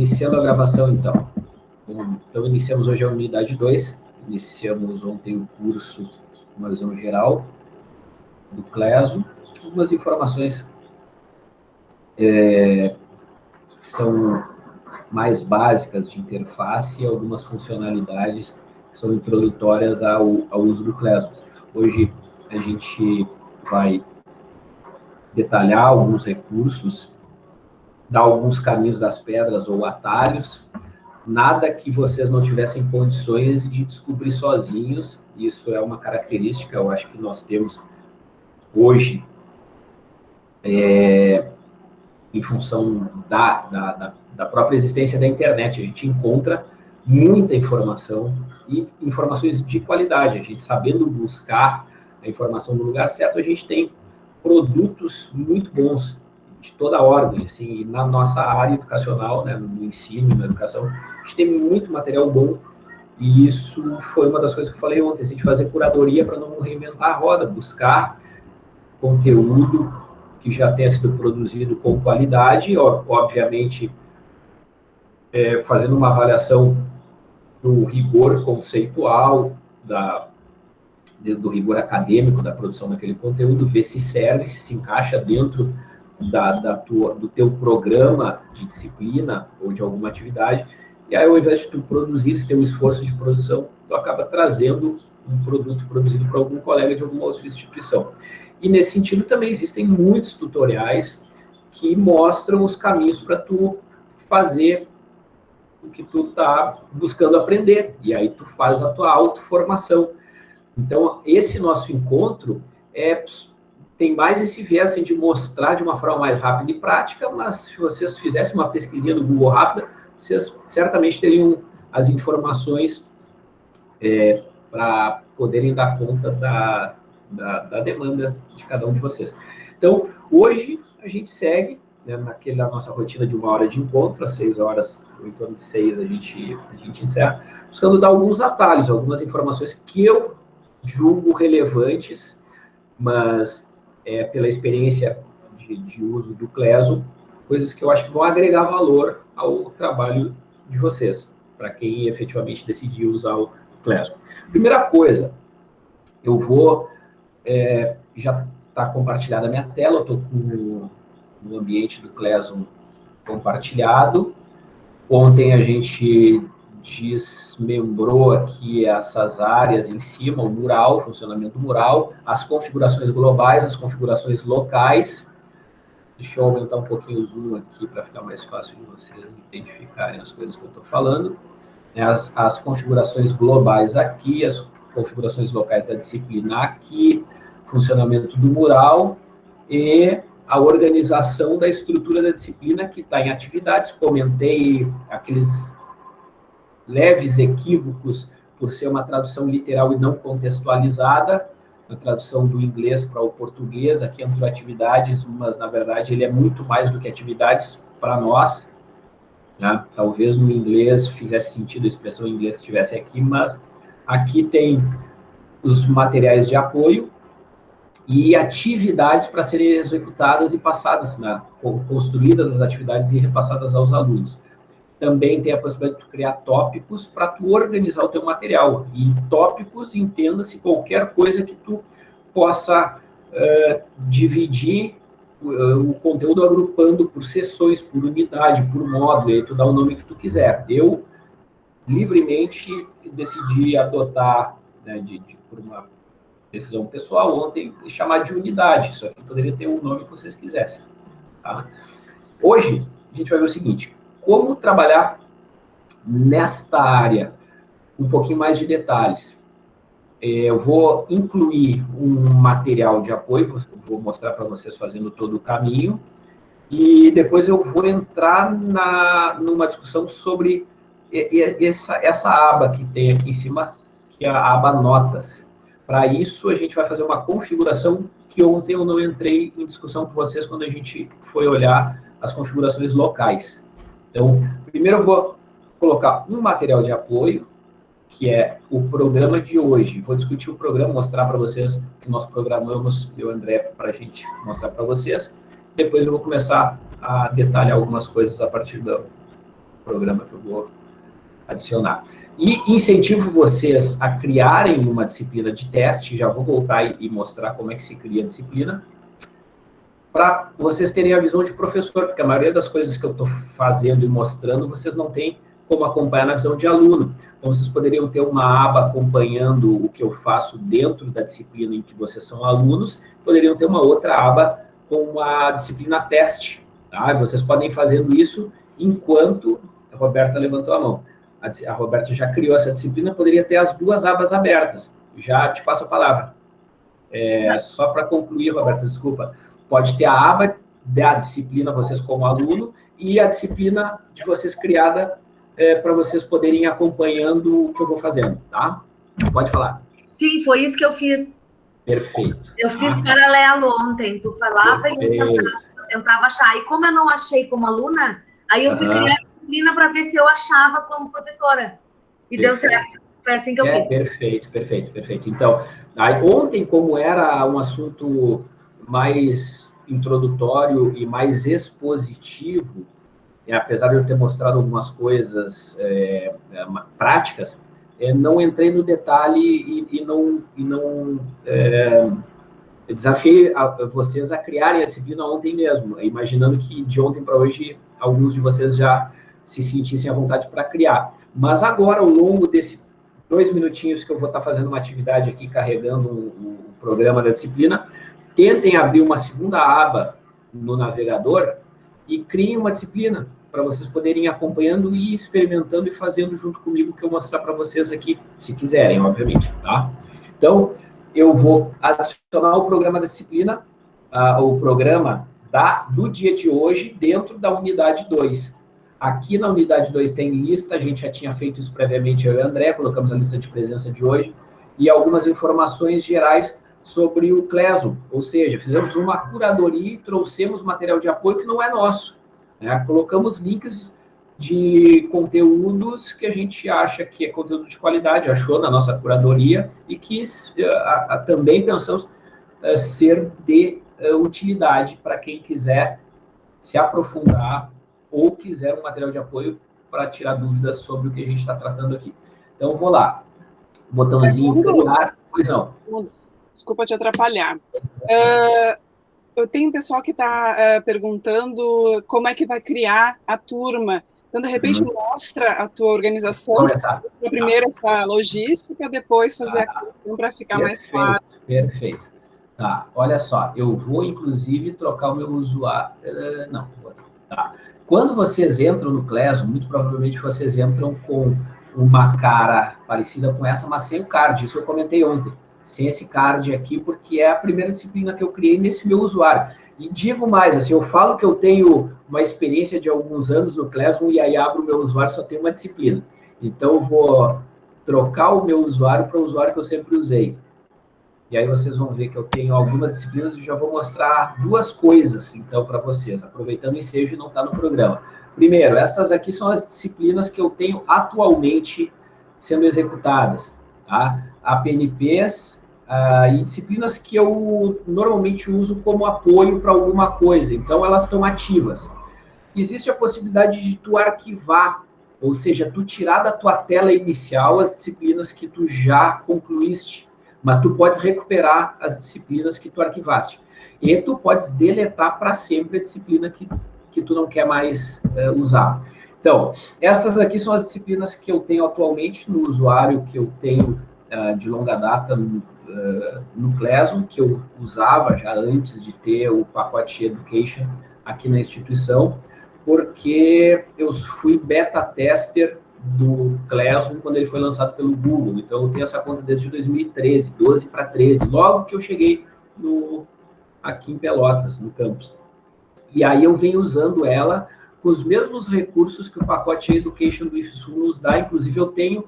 Iniciando a gravação, então. Então, iniciamos hoje a unidade 2. Iniciamos ontem o curso, uma visão geral do CLESO. Algumas informações é, são mais básicas de interface e algumas funcionalidades que são introdutórias ao, ao uso do CLESO. Hoje, a gente vai detalhar alguns recursos dar alguns caminhos das pedras ou atalhos, nada que vocês não tivessem condições de descobrir sozinhos, isso é uma característica, eu acho que nós temos hoje, é, em função da, da, da, própria existência da internet, a gente encontra muita informação e informações de qualidade, a gente sabendo buscar a informação no lugar certo, a gente tem produtos muito bons de toda ordem, assim, na nossa área educacional, né, no ensino, na educação, a gente tem muito material bom, e isso foi uma das coisas que eu falei ontem, assim, de fazer curadoria para não reinventar a roda, buscar conteúdo que já tenha sido produzido com qualidade, obviamente, é, fazendo uma avaliação do rigor conceitual, da, do rigor acadêmico da produção daquele conteúdo, ver se serve, se se encaixa dentro da, da tua, do teu programa de disciplina ou de alguma atividade, e aí ao invés de tu produzir, esse teu esforço de produção, tu acaba trazendo um produto produzido por algum colega de alguma outra instituição. E nesse sentido também existem muitos tutoriais que mostram os caminhos para tu fazer o que tu está buscando aprender, e aí tu faz a tua autoformação. Então, esse nosso encontro é tem mais esse viés assim, de mostrar de uma forma mais rápida e prática, mas se vocês fizessem uma pesquisinha no Google rápida, vocês certamente teriam as informações é, para poderem dar conta da, da, da, demanda de cada um de vocês. Então, hoje a gente segue né, naquela nossa rotina de uma hora de encontro, às seis horas, ou em torno de seis a gente, a gente encerra, buscando dar alguns atalhos, algumas informações que eu julgo relevantes, mas é, pela experiência de, de, uso do Cleso, coisas que eu acho que vão agregar valor ao trabalho de vocês, para quem efetivamente decidiu usar o Cleso. Primeira coisa, eu vou, é, já está compartilhada a minha tela, eu estou com o ambiente do Cleso compartilhado. Ontem a gente desmembrou aqui essas áreas em cima, o mural, o funcionamento do mural, as configurações globais, as configurações locais. Deixa eu aumentar um pouquinho o zoom aqui para ficar mais fácil de vocês identificarem as coisas que eu estou falando. As, as configurações globais aqui, as configurações locais da disciplina aqui, funcionamento do mural e a organização da estrutura da disciplina que está em atividades. Comentei aqueles leves equívocos por ser uma tradução literal e não contextualizada, a tradução do inglês para o português, aqui entrou atividades, mas na verdade ele é muito mais do que atividades para nós, né? talvez no inglês fizesse sentido a expressão em inglês que tivesse aqui, mas aqui tem os materiais de apoio e atividades para serem executadas e passadas, né? construídas as atividades e repassadas aos alunos também tem a possibilidade de criar tópicos para tu organizar o teu material. E tópicos, entenda-se qualquer coisa que tu possa uh, dividir uh, o conteúdo agrupando por sessões, por unidade, por módulo, aí tu dá o nome que tu quiser. Eu, livremente, decidi adotar, né, de, de, por uma decisão pessoal ontem, chamar de unidade, só que poderia ter o nome que vocês quisessem. Tá? Hoje, a gente vai ver o seguinte, como trabalhar nesta área, um pouquinho mais de detalhes. É, eu vou incluir um material de apoio, vou mostrar para vocês fazendo todo o caminho, e depois eu vou entrar na, numa discussão sobre essa, essa aba que tem aqui em cima, que é a aba notas. Para isso, a gente vai fazer uma configuração que ontem eu não entrei em discussão com vocês quando a gente foi olhar as configurações locais. Então, primeiro eu vou colocar um material de apoio, que é o programa de hoje. Vou discutir o programa, mostrar para vocês que nós programamos, eu e o André, para a gente mostrar para vocês. Depois eu vou começar a detalhar algumas coisas a partir do programa que eu vou adicionar. E incentivo vocês a criarem uma disciplina de teste, já vou voltar e mostrar como é que se cria a disciplina, para vocês terem a visão de professor, porque a maioria das coisas que eu estou fazendo e mostrando, vocês não têm como acompanhar na visão de aluno. Então, vocês poderiam ter uma aba acompanhando o que eu faço dentro da disciplina em que vocês são alunos, poderiam ter uma outra aba com a disciplina teste. Tá? Vocês podem fazendo isso enquanto... A Roberta levantou a mão. A, Roberta já criou essa disciplina, poderia ter as duas abas abertas. Já te passo a palavra. É, só para concluir, Roberta, desculpa. Pode ter a aba da disciplina, vocês como aluno, e a disciplina de vocês criada é, para vocês poderem ir acompanhando o que eu vou fazendo, tá? Pode falar. Sim, foi isso que eu fiz. Perfeito. Eu fiz ah. paralelo ontem. Tu falava Perfeito. e eu tentava, tentava, achar. E como eu não achei como aluna, aí eu fui criar a disciplina para ver se eu achava como professora. E perfeito. deu certo. Foi assim que eu é, fiz. Perfeito, perfeito, perfeito. Então, aí, ontem, como era um assunto mais introdutório e mais expositivo, é, apesar de eu ter mostrado algumas coisas é, é, práticas, é, não entrei no detalhe e, e não, e não é, desafiei a, a vocês a criarem a disciplina ontem mesmo, imaginando que de ontem para hoje alguns de vocês já se sentissem à vontade para criar. Mas agora, ao longo desses dois minutinhos que eu vou estar fazendo uma atividade aqui, carregando o programa da disciplina, tentem abrir uma segunda aba no navegador e criem uma disciplina para vocês poderem ir acompanhando e experimentando e fazendo junto comigo que eu vou mostrar para vocês aqui, se quiserem, obviamente, tá? Então, eu vou adicionar o programa da disciplina, uh, o programa da, do dia de hoje dentro da unidade 2. Aqui na unidade 2 tem lista, a gente já tinha feito isso previamente, eu e o André, colocamos a lista de presença de hoje, e algumas informações gerais sobre o CLESO, ou seja, fizemos uma curadoria e trouxemos material de apoio que não é nosso. Né? Colocamos links de conteúdos que a gente acha que é conteúdo de qualidade, achou na nossa curadoria, e que a, a, também pensamos a, ser de utilidade para quem quiser se aprofundar ou quiser um material de apoio para tirar dúvidas sobre o que a gente está tratando aqui. Então, vou lá. Botãozinho criar. Pois não. Desculpa te atrapalhar. Uh, eu tenho pessoal que está uh, eh, perguntando como é que vai criar a turma. Então, de repente, uhum. mostra a tua organização. Começar. Primeiro essa logística, depois fazer tá. a questão para ficar perfeito, mais claro. Perfeito. Tá, olha só, eu vou, inclusive, trocar o meu usuário... Uh, não, tá. Quando vocês entram no Classroom, muito provavelmente vocês entram com uma cara parecida com essa, mas sem o card. Isso eu comentei ontem sem esse card aqui, porque é a primeira disciplina que eu criei nesse meu usuário. E digo mais, assim, eu falo que eu tenho uma experiência de alguns anos no Classroom e aí abro o meu usuário só tem uma disciplina. Então, eu vou trocar o meu usuário para o usuário que eu sempre usei. E aí vocês vão ver que eu tenho algumas disciplinas e já vou mostrar duas coisas, então, para vocês, aproveitando o ensejo e não está no programa. Primeiro, essas aqui são as disciplinas que eu tenho atualmente sendo executadas, tá? APNPs, Uh, e disciplinas que eu normalmente uso como apoio para alguma coisa, então elas estão ativas. Existe a possibilidade de tu arquivar, ou seja, tu tirar da tua tela inicial as disciplinas que tu já concluíste, mas tu podes recuperar as disciplinas que tu arquivaste. E tu podes deletar para sempre a disciplina que, que tu não quer mais uh, usar. Então, essas aqui são as disciplinas que eu tenho atualmente no usuário, que eu tenho uh, de longa data no Classroom, que eu usava já antes de ter o pacote Education aqui na instituição, porque eu fui beta tester do Classroom quando ele foi lançado pelo Google. Então, eu tenho essa conta desde 2013, 12 para 13, logo que eu cheguei no, aqui em Pelotas, no campus. E aí eu venho usando ela com os mesmos recursos que o pacote Education do IFSU nos dá, inclusive eu tenho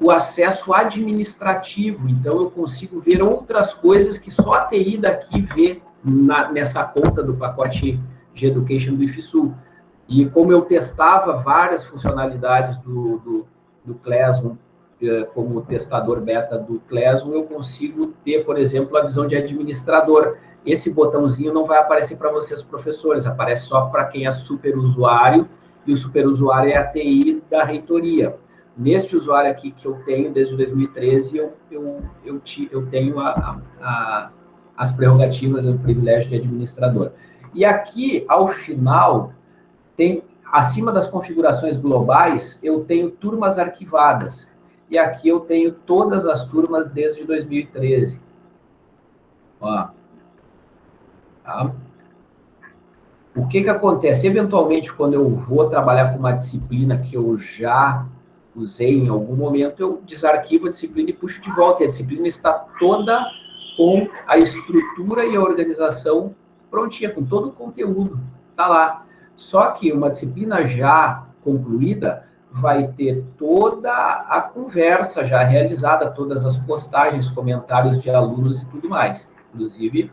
o acesso administrativo. Então, eu consigo ver outras coisas que só a TI daqui vê na, nessa conta do pacote de Education do IFSU. E como eu testava várias funcionalidades do, do, do Classroom, eh, como testador beta do Classroom, eu consigo ter, por exemplo, a visão de administrador. Esse botãozinho não vai aparecer para vocês, professores, aparece só para quem é super usuário e o superusuário é a TI da reitoria. Neste usuário aqui que eu tenho desde 2013, eu, eu, eu, te, eu tenho a, a, as prerrogativas, o privilégio de administrador. E aqui, ao final, tem acima das configurações globais, eu tenho turmas arquivadas. E aqui eu tenho todas as turmas desde 2013. Ó. Tá? O que que acontece? Eventualmente, quando eu vou trabalhar com uma disciplina que eu já usei em algum momento, eu desarquivo a disciplina e puxo de volta. E a disciplina está toda com a estrutura e a organização prontinha, com todo o conteúdo. Está lá. Só que uma disciplina já concluída vai ter toda a conversa já realizada, todas as postagens, comentários de alunos e tudo mais. Inclusive,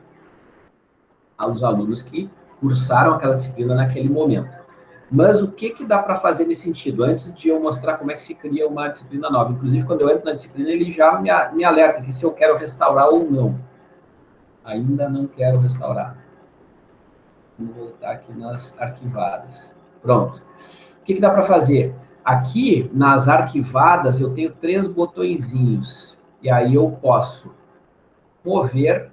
aos alunos que cursaram aquela disciplina naquele momento. Mas o que, que dá para fazer nesse sentido? Antes de eu mostrar como é que se cria uma disciplina nova. Inclusive, quando eu entro na disciplina, ele já me, me alerta que se eu quero restaurar ou não. Ainda não quero restaurar. Vamos voltar aqui nas arquivadas. Pronto. O que, que dá para fazer? Aqui, nas arquivadas, eu tenho três botõezinhos. E aí eu posso mover,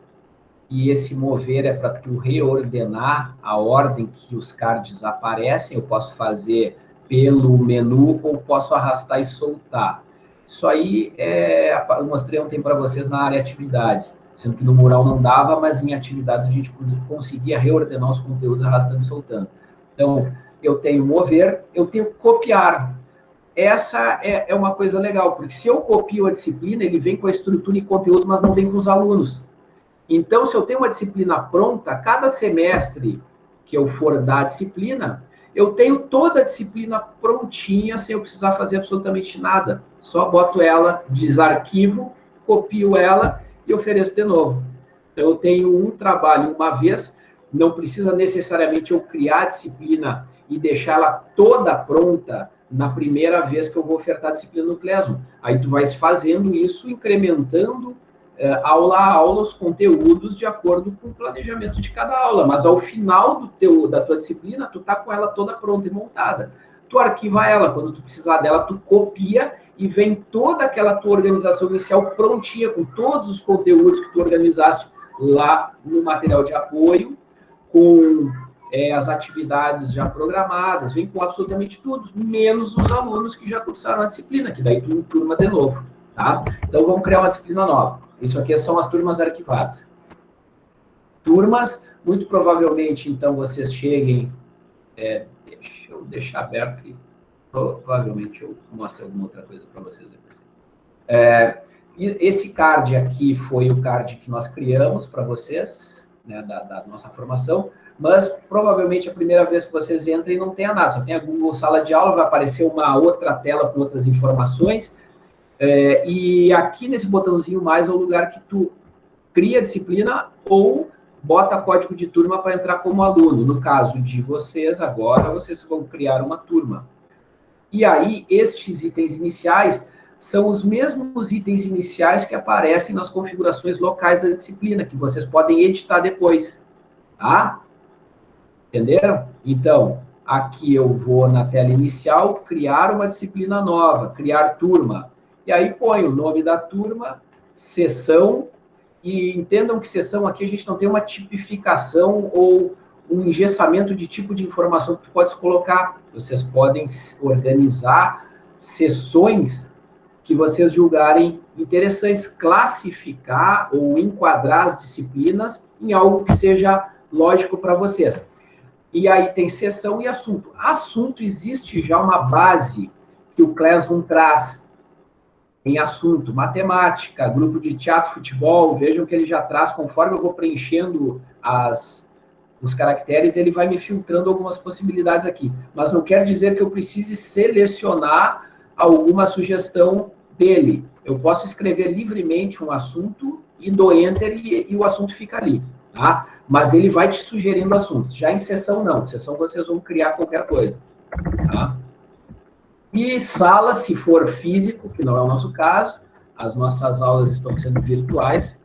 e esse mover é para tu reordenar a ordem que os cards aparecem. Eu posso fazer pelo menu ou posso arrastar e soltar. Isso aí, é, eu mostrei ontem para vocês na área atividades sendo que no mural não dava, mas em atividades a gente conseguia reordenar os conteúdos arrastando e soltando. Então, eu tenho mover, eu tenho copiar. Essa é, é uma coisa legal, porque se eu copio a disciplina, ele vem com a estrutura e conteúdo, mas não vem com os alunos. Então, se eu tenho uma disciplina pronta, cada semestre que eu for dar disciplina, eu tenho toda a disciplina prontinha, sem eu precisar fazer absolutamente nada. Só boto ela, desarquivo, copio ela e ofereço de novo. Então, eu tenho um trabalho uma vez, não precisa necessariamente eu criar a disciplina e deixá-la toda pronta na primeira vez que eu vou ofertar a disciplina no Classroom. Aí tu vais fazendo isso, incrementando aula a aula os conteúdos de acordo com o planejamento de cada aula. Mas ao final do teu, da tua disciplina, tu tá com ela toda pronta e montada. Tu arquiva ela, quando tu precisar dela, tu copia e vem toda aquela tua organização inicial prontinha, com todos os conteúdos que tu organizaste lá no material de apoio, com é, as atividades já programadas, vem com absolutamente tudo, menos os alunos que já cursaram a disciplina, que daí tu turma de novo, tá? Então, vamos criar uma disciplina nova. Isso aqui são as turmas arquivadas. Turmas, muito provavelmente, então, vocês cheguem... É, deixa eu deixar aberto aqui provavelmente eu mostro alguma outra coisa para vocês depois. É, esse card aqui foi o card que nós criamos para vocês, né, da, da, nossa formação, mas provavelmente a primeira vez que vocês entrem não tenha nada, só tem a Google Sala de Aula, vai aparecer uma outra tela com outras informações, é, e aqui nesse botãozinho mais é o lugar que tu cria disciplina ou bota código de turma para entrar como aluno. No caso de vocês, agora, vocês vão criar uma turma. E aí, estes itens iniciais são os mesmos itens iniciais que aparecem nas configurações locais da disciplina, que vocês podem editar depois, tá? Entenderam? Então, aqui eu vou na tela inicial, criar uma disciplina nova, criar turma. E aí põe o nome da turma, sessão, e entendam que sessão aqui a gente não tem uma tipificação ou um engessamento de tipo de informação que tu podes colocar. Vocês podem organizar sessões que vocês julgarem interessantes, classificar ou enquadrar as disciplinas em algo que seja lógico para vocês. E aí tem sessão e assunto. Assunto existe já uma base que o Classroom traz em assunto, matemática, grupo de teatro, futebol, vejam que ele já traz, conforme eu vou preenchendo as, os caracteres, ele vai me filtrando algumas possibilidades aqui. Mas não quer dizer que eu precise selecionar alguma sugestão dele. Eu posso escrever livremente um assunto e dou Enter e, e o assunto fica ali. Tá? Mas ele vai te sugerindo assuntos. Já em sessão, não. Em sessão, vocês vão criar qualquer coisa. Tá? E sala, se for físico, que não é o nosso caso, as nossas aulas estão sendo virtuais,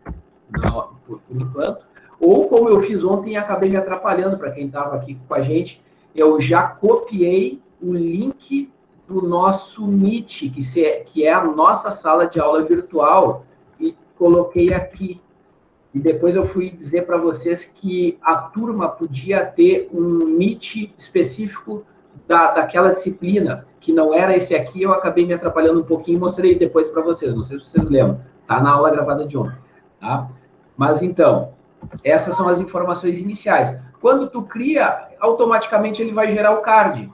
por, por enquanto. Ou como eu fiz ontem e acabei me atrapalhando para quem estava aqui com a gente, eu já copiei o link do nosso Meet, que, se, que é a nossa sala de aula virtual, e coloquei aqui. E depois eu fui dizer para vocês que a turma podia ter um Meet específico da, daquela disciplina, que não era esse aqui, eu acabei me atrapalhando um pouquinho e mostrei depois para vocês, não sei se vocês lembram, tá na aula gravada de ontem, tá? Mas então, essas são as informações iniciais. Quando tu cria, automaticamente ele vai gerar o card.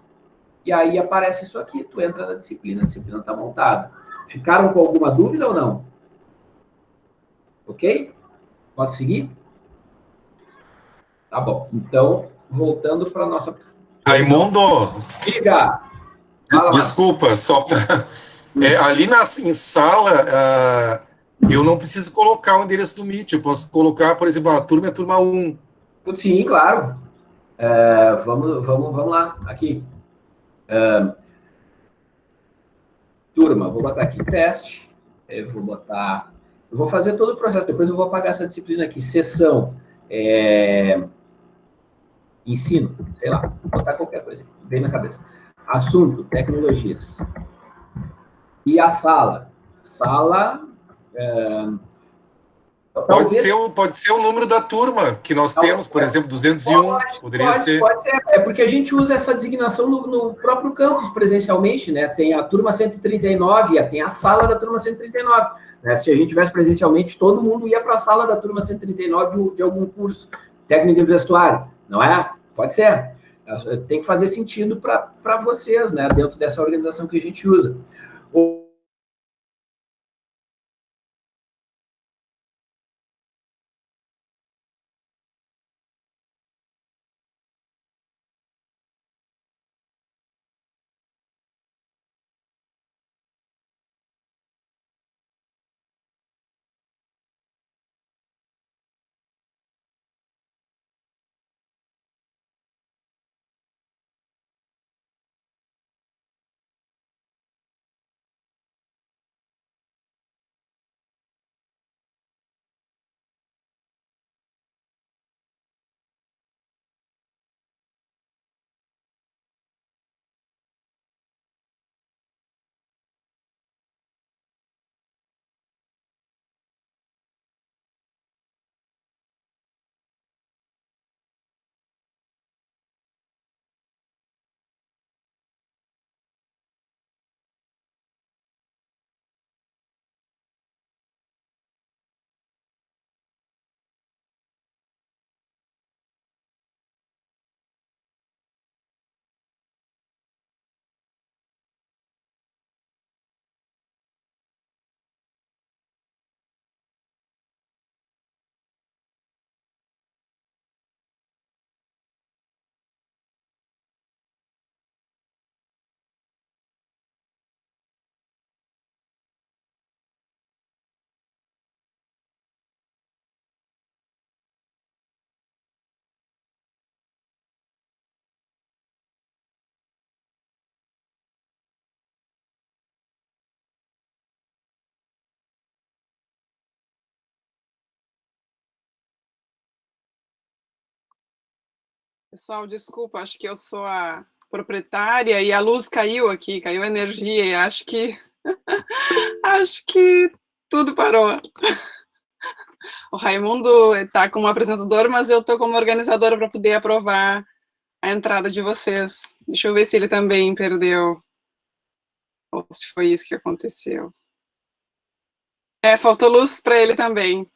E aí aparece isso aqui, tu entra na disciplina, a disciplina está montada. Ficaram com alguma dúvida ou não? Ok? Posso seguir? Tá bom. Então, voltando para a nossa... Raimundo! Diga! Desculpa, só é, ali na, em sala, uh, eu não preciso colocar o endereço do Meet, eu posso colocar, por exemplo, a turma é a turma 1. Sim, claro. É, vamos, vamos, vamos lá, aqui. Uh, turma, vou botar aqui teste, eu vou botar, eu vou fazer todo o processo, depois eu vou apagar essa disciplina aqui, sessão, é, ensino, sei lá, botar qualquer coisa, vem na cabeça. Assunto, tecnologias. E a sala? Sala, é, Pode ser, o, pode ser o número da turma que nós temos, por exemplo, 201, pode, poderia pode, ser. Pode ser, é porque a gente usa essa designação no, no, próprio campus presencialmente, né? Tem a turma 139, tem a sala da turma 139. Né? Se a gente tivesse presencialmente, todo mundo ia para a sala da turma 139 de, de algum curso, técnico de vestuário, não é? Pode ser. Tem que fazer sentido para vocês, né? Dentro dessa organização que a gente usa. Pessoal, desculpa, acho que eu sou a proprietária e a luz caiu aqui, caiu energia e acho que acho que tudo parou. O Raimundo está como apresentador, mas eu estou como organizadora para poder aprovar a entrada de vocês. Deixa eu ver se ele também perdeu. Ou se foi isso que aconteceu. É, faltou luz para ele também.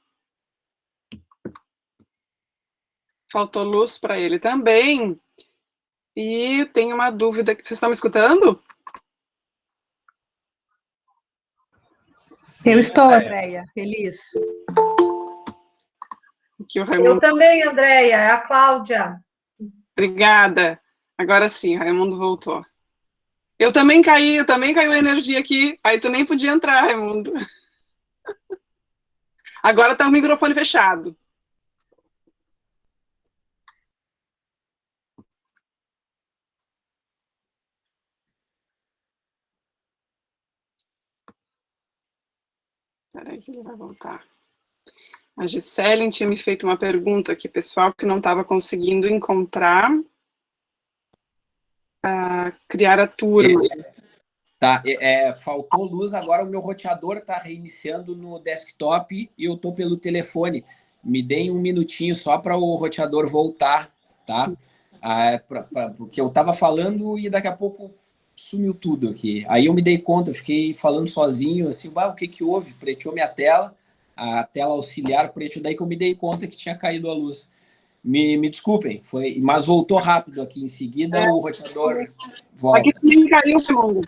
Faltou luz para ele também. E tem uma dúvida. Vocês estão me escutando? Eu estou, Andréia. Feliz. Raimundo... Eu também, Andréia. É a Cláudia. Obrigada. Agora sim, Raimundo voltou. Eu também caí, eu também caiu a energia aqui. Aí tu nem podia entrar, Raimundo. Agora está o microfone fechado. Espera aí que ele vai voltar. A Gisele tinha me feito uma pergunta aqui, pessoal, que não estava conseguindo encontrar. Para criar a turma. É, tá, é, é, faltou luz, agora o meu roteador está reiniciando no desktop e eu estou pelo telefone. Me deem um minutinho só para o roteador voltar, tá? Ah, pra, pra, porque eu estava falando e daqui a pouco sumiu tudo aqui. Aí eu me dei conta, eu fiquei falando sozinho, assim, o que que houve? Preteou minha tela, a tela auxiliar preto, daí que eu me dei conta que tinha caído a luz. Me, me desculpem, foi, mas voltou rápido aqui. Em seguida, é. o roteador volta. Aqui também caiu, segundo.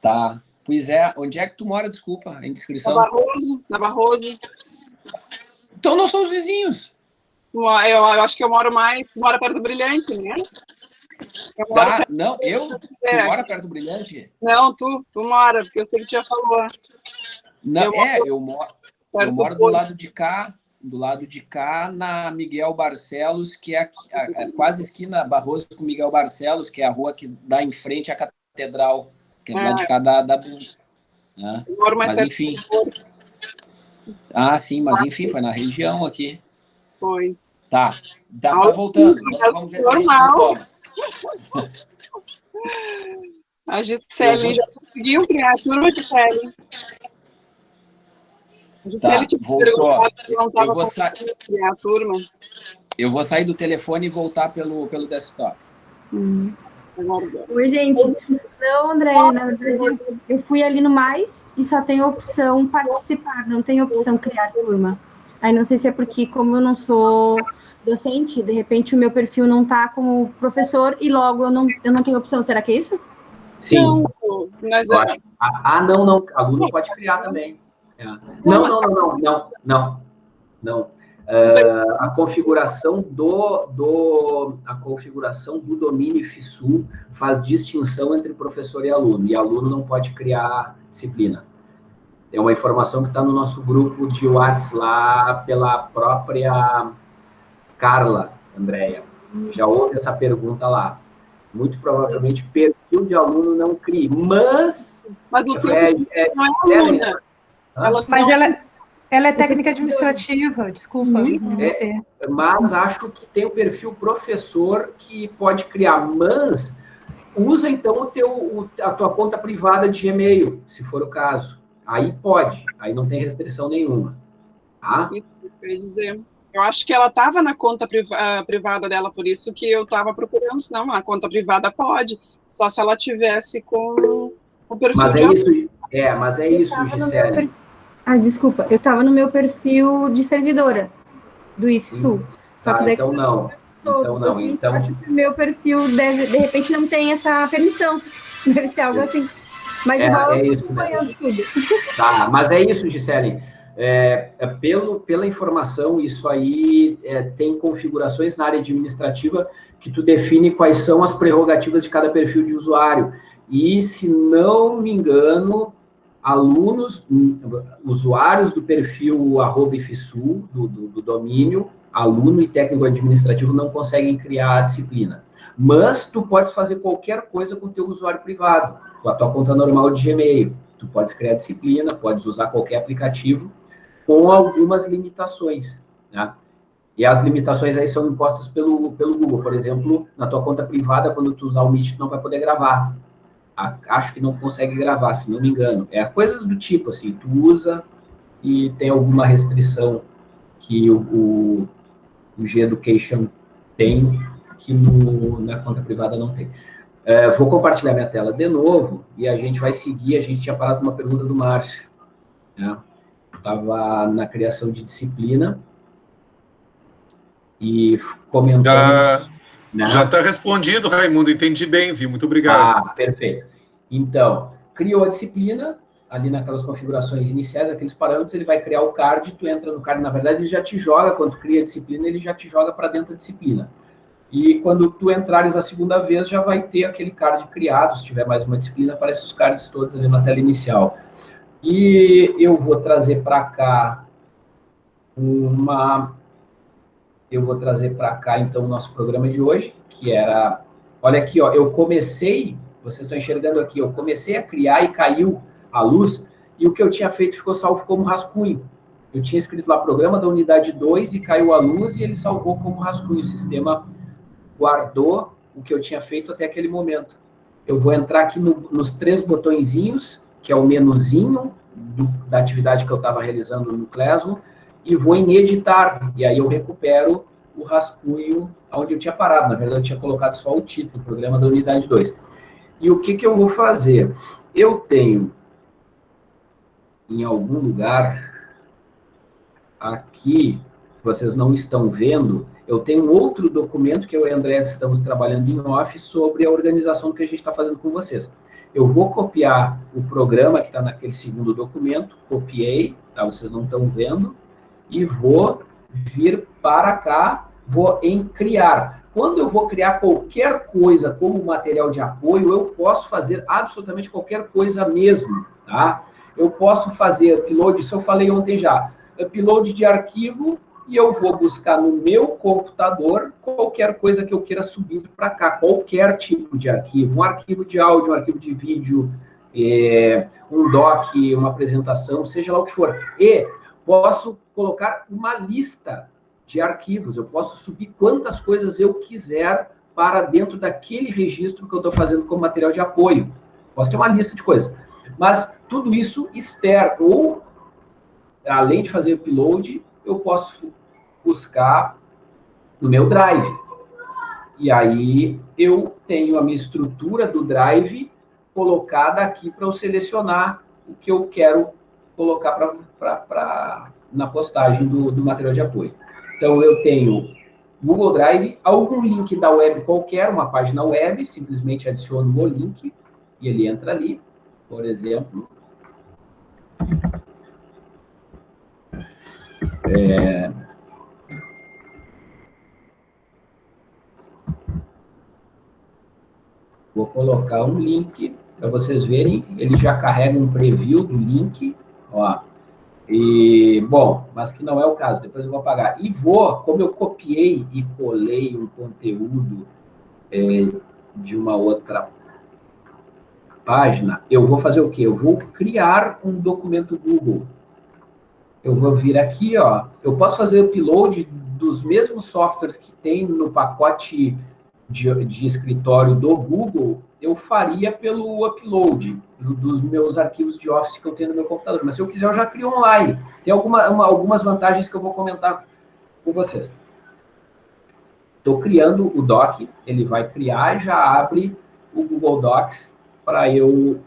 Tá. Pois é, onde é que tu mora, desculpa, a inscrição? Na Barroso, na Barroso. Então nós somos vizinhos. Eu, eu acho que eu moro mais, mora perto do Brilhante, né? Tá, não, eu? Tu mora perto do Brilhante? Não, tu, tu mora, porque eu sei que já falou. Não, eu é, moro, eu moro, eu moro do lado de cá, do lado de cá, na Miguel Barcelos, que é, a, a, quase esquina Barroso com Miguel Barcelos, que é a rua que dá em frente à catedral, que é do lado de é. cá da, da né? Mas enfim. Ah, sim, mas enfim, foi na região aqui. Foi. Tá, tá, tá voltando. Vamos ver Normal. A Gisele já conseguiu criar a turma, Gisele. Gisele tá, voltou. Eu vou, sa... criar a turma. Eu vou sair do telefone e voltar pelo, pelo desktop. Hum. Oi, gente. Não, André, na verdade, eu fui ali no mais e só tem opção participar, não tem opção criar turma. Aí não sei se é porque, como eu não sou docente, de repente o meu perfil não está como professor e logo eu não, eu não tenho opção. Será que é isso? Sim. Não, mas é... Ah, não, não. Aluno pode criar também. É. Não, não, não, não, não, não, não. Uh, a configuração do, do a configuração do domínio FISU faz distinção entre professor e aluno, e aluno não pode criar disciplina. É uma informação que está no nosso grupo de WhatsApp lá pela própria Carla, Andréia, já houve essa pergunta lá. Muito provavelmente perfil de aluno não crie, mas... Mas o é, é, não é aluna. Ela mas ela, ela é técnica administrativa, desculpa. É, mas acho que tem o perfil professor que pode criar, mas usa então o teu, a tua conta privada de Gmail, se for o caso. Aí pode, aí não tem restrição nenhuma. Tá? Isso, isso que eu ia dizer. Eu acho que ela estava na conta ah, privada dela, por isso que eu estava procurando, senão na conta privada pode, só se ela tivesse com o perfil mas de... É isso, é, mas é isso, Gisele. Per... Ah, desculpa, eu estava no meu perfil de servidora do IFSU. Hum. Só que ah, então não. Então não, assim, então... Acho que o meu perfil deve, de repente não tem essa permissão. Deve ser algo assim. Mas é, igual é eu isso, acompanhando né? tudo. Tá, mas é isso, Gisele. É, é, pelo, pela informação, isso aí é, tem configurações na área administrativa que tu define quais são as prerrogativas de cada perfil de usuário. E, se não me engano, alunos, usuários do perfil arroba IFSU, do, do, do domínio, aluno e técnico administrativo não conseguem criar a disciplina. Mas tu pode fazer qualquer coisa com o teu usuário privado, com a tua conta normal de Gmail. Tu podes criar disciplina, podes usar qualquer aplicativo, com algumas limitações, né? E as limitações aí são impostas pelo, pelo Google. Por exemplo, na tua conta privada, quando tu usar o Meet, tu não vai poder gravar. Acho que não consegue gravar, se não me engano. É coisas do tipo, assim, tu usa e tem alguma restrição que o, o, o G-Education tem, que no, na conta privada não tem. É, vou compartilhar minha tela de novo e a gente vai seguir. A gente tinha parado uma pergunta do Márcio. Né? Estava na criação de disciplina e comentando... Já né? está respondido, Raimundo, entendi bem, viu? Muito obrigado. Ah, perfeito. Então, criou a disciplina, ali naquelas configurações iniciais, aqueles parâmetros, ele vai criar o card, tu entra no card, na verdade, ele já te joga, quando cria a disciplina, ele já te joga para dentro da disciplina. E quando tu entrares a segunda vez, já vai ter aquele card criado, se tiver mais uma disciplina, aparece os cards todos ali na tela inicial. E eu vou trazer para cá uma... Eu vou trazer para cá, então, o nosso programa de hoje, que era... Olha aqui, ó, eu comecei, vocês estão enxergando aqui, eu comecei a criar e caiu a luz, e o que eu tinha feito ficou salvo como rascunho. Eu tinha escrito lá programa da unidade 2 e caiu a luz e ele salvou como rascunho. O sistema guardou o que eu tinha feito até aquele momento. Eu vou entrar aqui no, nos três botõezinhos, que é o menuzinho do, da atividade que eu estava realizando no Classroom, e vou em editar, e aí eu recupero o rascunho onde eu tinha parado. Na verdade, eu tinha colocado só o título, programa da unidade 2. E o que, que eu vou fazer? Eu tenho em algum lugar aqui, vocês não estão vendo, eu tenho outro documento que eu e o André estamos trabalhando em off sobre a organização que a gente está fazendo com vocês. Eu vou copiar o programa que está naquele segundo documento, copiei, tá? Vocês não estão vendo, e vou vir para cá, vou em criar. Quando eu vou criar qualquer coisa como material de apoio, eu posso fazer absolutamente qualquer coisa mesmo, tá? Eu posso fazer upload, isso eu falei ontem já, upload de arquivo e eu vou buscar no meu computador qualquer coisa que eu queira subir para cá, qualquer tipo de arquivo, um arquivo de áudio, um arquivo de vídeo, é, um doc, uma apresentação, seja lá o que for. E posso colocar uma lista de arquivos, eu posso subir quantas coisas eu quiser para dentro daquele registro que eu estou fazendo como material de apoio. Posso ter uma lista de coisas. Mas tudo isso externo, ou além de fazer upload, eu posso buscar no meu Drive. E aí eu tenho a minha estrutura do Drive colocada aqui para eu selecionar o que eu quero colocar pra, pra, pra na postagem do, do material de apoio. Então, eu tenho Google Drive, algum link da web qualquer, uma página web, simplesmente adiciono o link e ele entra ali, por exemplo. É... Vou colocar um link para vocês verem. Ele já carrega um preview do link. Ó. E, bom, mas que não é o caso. Depois eu vou apagar. E vou, como eu copiei e colei um conteúdo é, de uma outra página, eu vou fazer o quê? Eu vou criar um documento Google. Eu vou vir aqui, ó. Eu posso fazer upload dos mesmos softwares que tem no pacote de, de escritório do Google, eu faria pelo upload dos meus arquivos de Office que eu tenho no meu computador. Mas se eu quiser, eu já crio online. Tem alguma, uma, algumas vantagens que eu vou comentar com vocês. Estou criando o doc, ele vai criar já abre o Google Docs para eu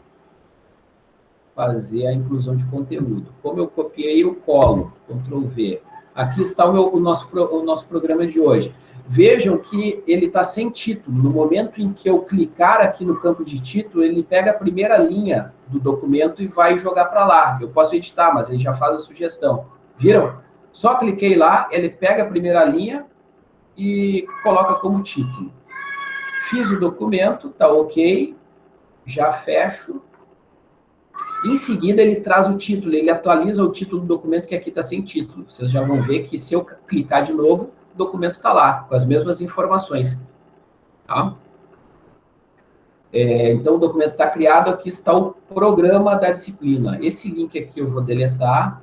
fazer a inclusão de conteúdo. Como eu copiei, eu colo, Ctrl V. Aqui está o, meu, o, nosso, o nosso programa de hoje. Vejam que ele está sem título. No momento em que eu clicar aqui no campo de título, ele pega a primeira linha do documento e vai jogar para lá. Eu posso editar, mas ele já faz a sugestão. Viram? Só cliquei lá, ele pega a primeira linha e coloca como título. Fiz o documento, tá ok. Já fecho. Em seguida, ele traz o título, ele atualiza o título do documento que aqui está sem título. Vocês já vão ver que se eu clicar de novo, o documento está lá, com as mesmas informações. Tá? É, então, o documento está criado, aqui está o programa da disciplina. Esse link aqui eu vou deletar.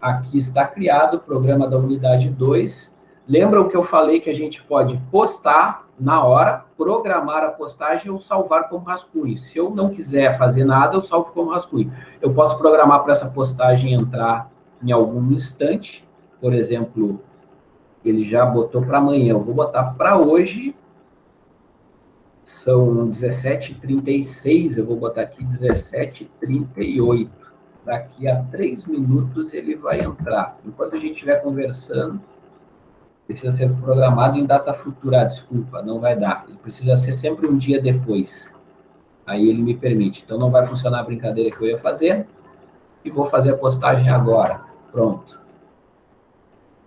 Aqui está criado o programa da unidade 2. Lembram que eu falei que a gente pode postar na hora, programar a postagem ou salvar como rascunho. Se eu não quiser fazer nada, eu salvo como rascunho. Eu posso programar para essa postagem entrar em algum instante, por exemplo, ele já botou para amanhã. Eu vou botar para hoje. São 17h36, eu vou botar aqui 17h38. Daqui a três minutos ele vai entrar. Enquanto a gente estiver conversando, precisa ser programado em data futura. Desculpa, não vai dar. Ele precisa ser sempre um dia depois. Aí ele me permite. Então não vai funcionar a brincadeira que eu ia fazer. E vou fazer a postagem agora. Pronto.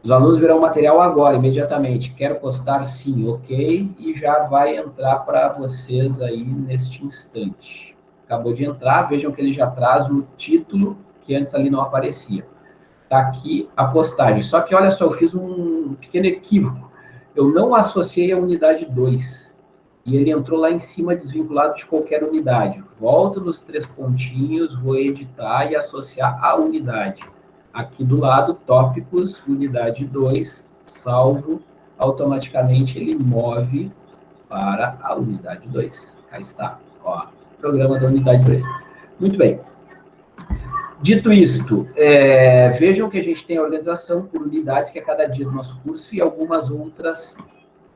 Os alunos verão o material agora, imediatamente. Quero postar sim, ok, e já vai entrar para vocês aí neste instante. Acabou de entrar, vejam que ele já traz o título que antes ali não aparecia. Está aqui a postagem. Só que, olha só, eu fiz um pequeno equívoco. Eu não associei a unidade 2. E ele entrou lá em cima desvinculado de qualquer unidade. Volto nos três pontinhos, vou editar e associar a unidade. Aqui do lado, tópicos, unidade 2, salvo, automaticamente ele move para a unidade 2. Aí está, ó, programa da unidade 2. Muito bem. Dito isto, é, vejam que a gente tem a organização por unidades, que é cada dia do nosso curso, e algumas outras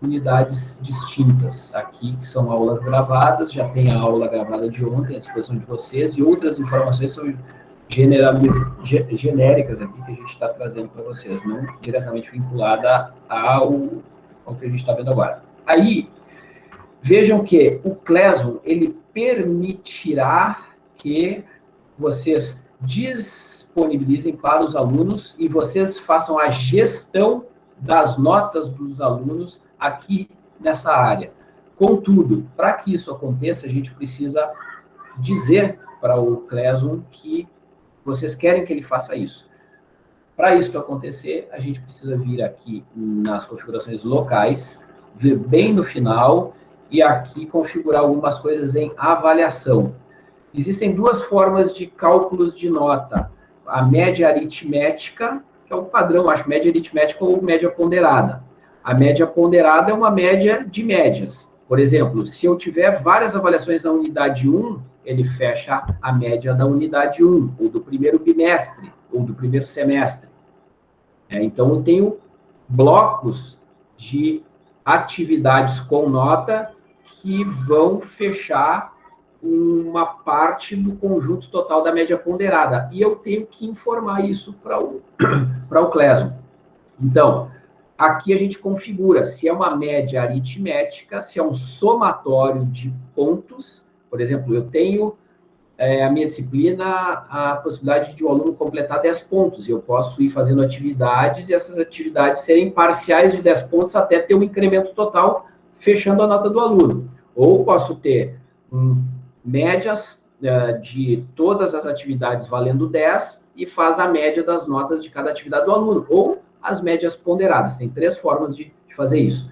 unidades distintas aqui, que são aulas gravadas, já tem a aula gravada de ontem à disposição de vocês, e outras informações são genéricas aqui que a gente está trazendo para vocês, não diretamente vinculada ao, ao que a gente está vendo agora. Aí, vejam que o Classroom, ele permitirá que vocês disponibilizem para os alunos e vocês façam a gestão das notas dos alunos aqui nessa área. Contudo, para que isso aconteça, a gente precisa dizer para o Classroom que vocês querem que ele faça isso. Para isso acontecer, a gente precisa vir aqui nas configurações locais, vir bem no final e aqui configurar algumas coisas em avaliação. Existem duas formas de cálculos de nota. A média aritmética, que é o padrão, acho, média aritmética ou média ponderada. A média ponderada é uma média de médias. Por exemplo, se eu tiver várias avaliações na unidade 1, ele fecha a média da unidade 1, ou do primeiro bimestre, ou do primeiro semestre. É, então, eu tenho blocos de atividades com nota que vão fechar uma parte do conjunto total da média ponderada. E eu tenho que informar isso para o, para o Classroom. Então, aqui a gente configura se é uma média aritmética, se é um somatório de pontos. Por exemplo, eu tenho é, a minha disciplina a possibilidade de o aluno completar 10 pontos. Eu posso ir fazendo atividades e essas atividades serem parciais de 10 pontos até ter um incremento total, fechando a nota do aluno. Ou posso ter um médias uh, de todas as atividades valendo 10 e faz a média das notas de cada atividade do aluno, ou as médias ponderadas. Tem três formas de, de fazer isso.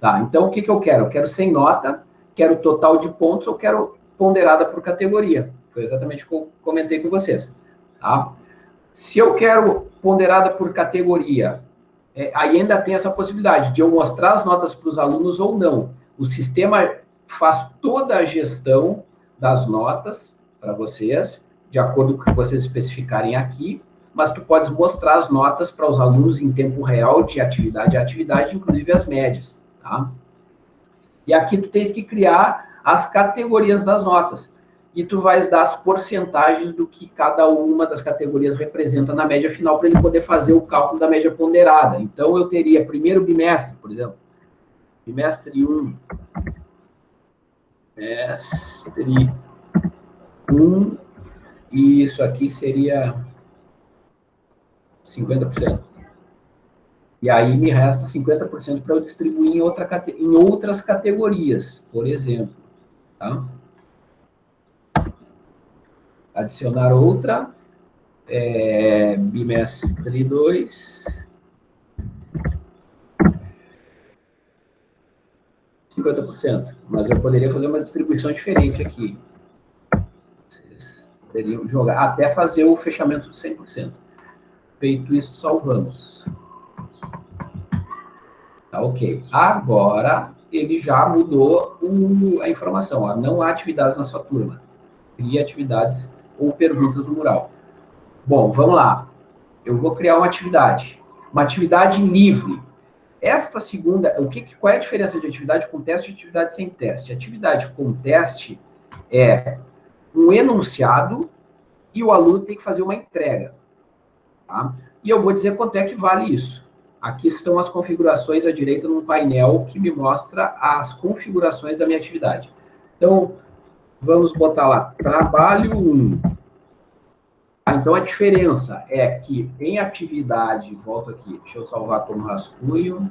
Tá, então, o que, que eu quero? Eu quero sem nota, quero total de pontos ou quero ponderada por categoria. Foi exatamente o que eu comentei com vocês. Tá? Se eu quero ponderada por categoria, é, aí ainda tem essa possibilidade de eu mostrar as notas para os alunos ou não. O sistema faz toda a gestão das notas para vocês, de acordo com o que vocês especificarem aqui, mas tu podes mostrar as notas para os alunos em tempo real, de atividade a atividade, inclusive as médias, tá? E aqui tu tens que criar as categorias das notas. E tu vais dar as porcentagens do que cada uma das categorias representa na média final, para ele poder fazer o cálculo da média ponderada. Então, eu teria primeiro bimestre, por exemplo, bimestre 1, mestre 1, e isso aqui seria 50%. E aí me resta 50% para eu distribuir em, outra, em outras categorias, por exemplo. Tá? Adicionar outra, é, bimestre 2, 50%, mas eu poderia fazer uma distribuição diferente aqui. Vocês poderiam jogar, até fazer o fechamento de 100%. Feito isso, salvamos. Tá ok. Agora, ele já mudou o, a informação. Ó, não há atividades na sua turma. Cria atividades ou perguntas no mural. Bom, vamos lá. Eu vou criar uma atividade. Uma atividade livre. Esta segunda, o que, qual é a diferença de atividade com teste e atividade sem teste? Atividade com teste é um enunciado e o aluno tem que fazer uma entrega. Tá? E eu vou dizer quanto é que vale isso. Aqui estão as configurações à direita num painel que me mostra as configurações da minha atividade. Então, vamos botar lá, trabalho 1. Ah, então, a diferença é que em atividade, volto aqui, deixa eu salvar como rascunho.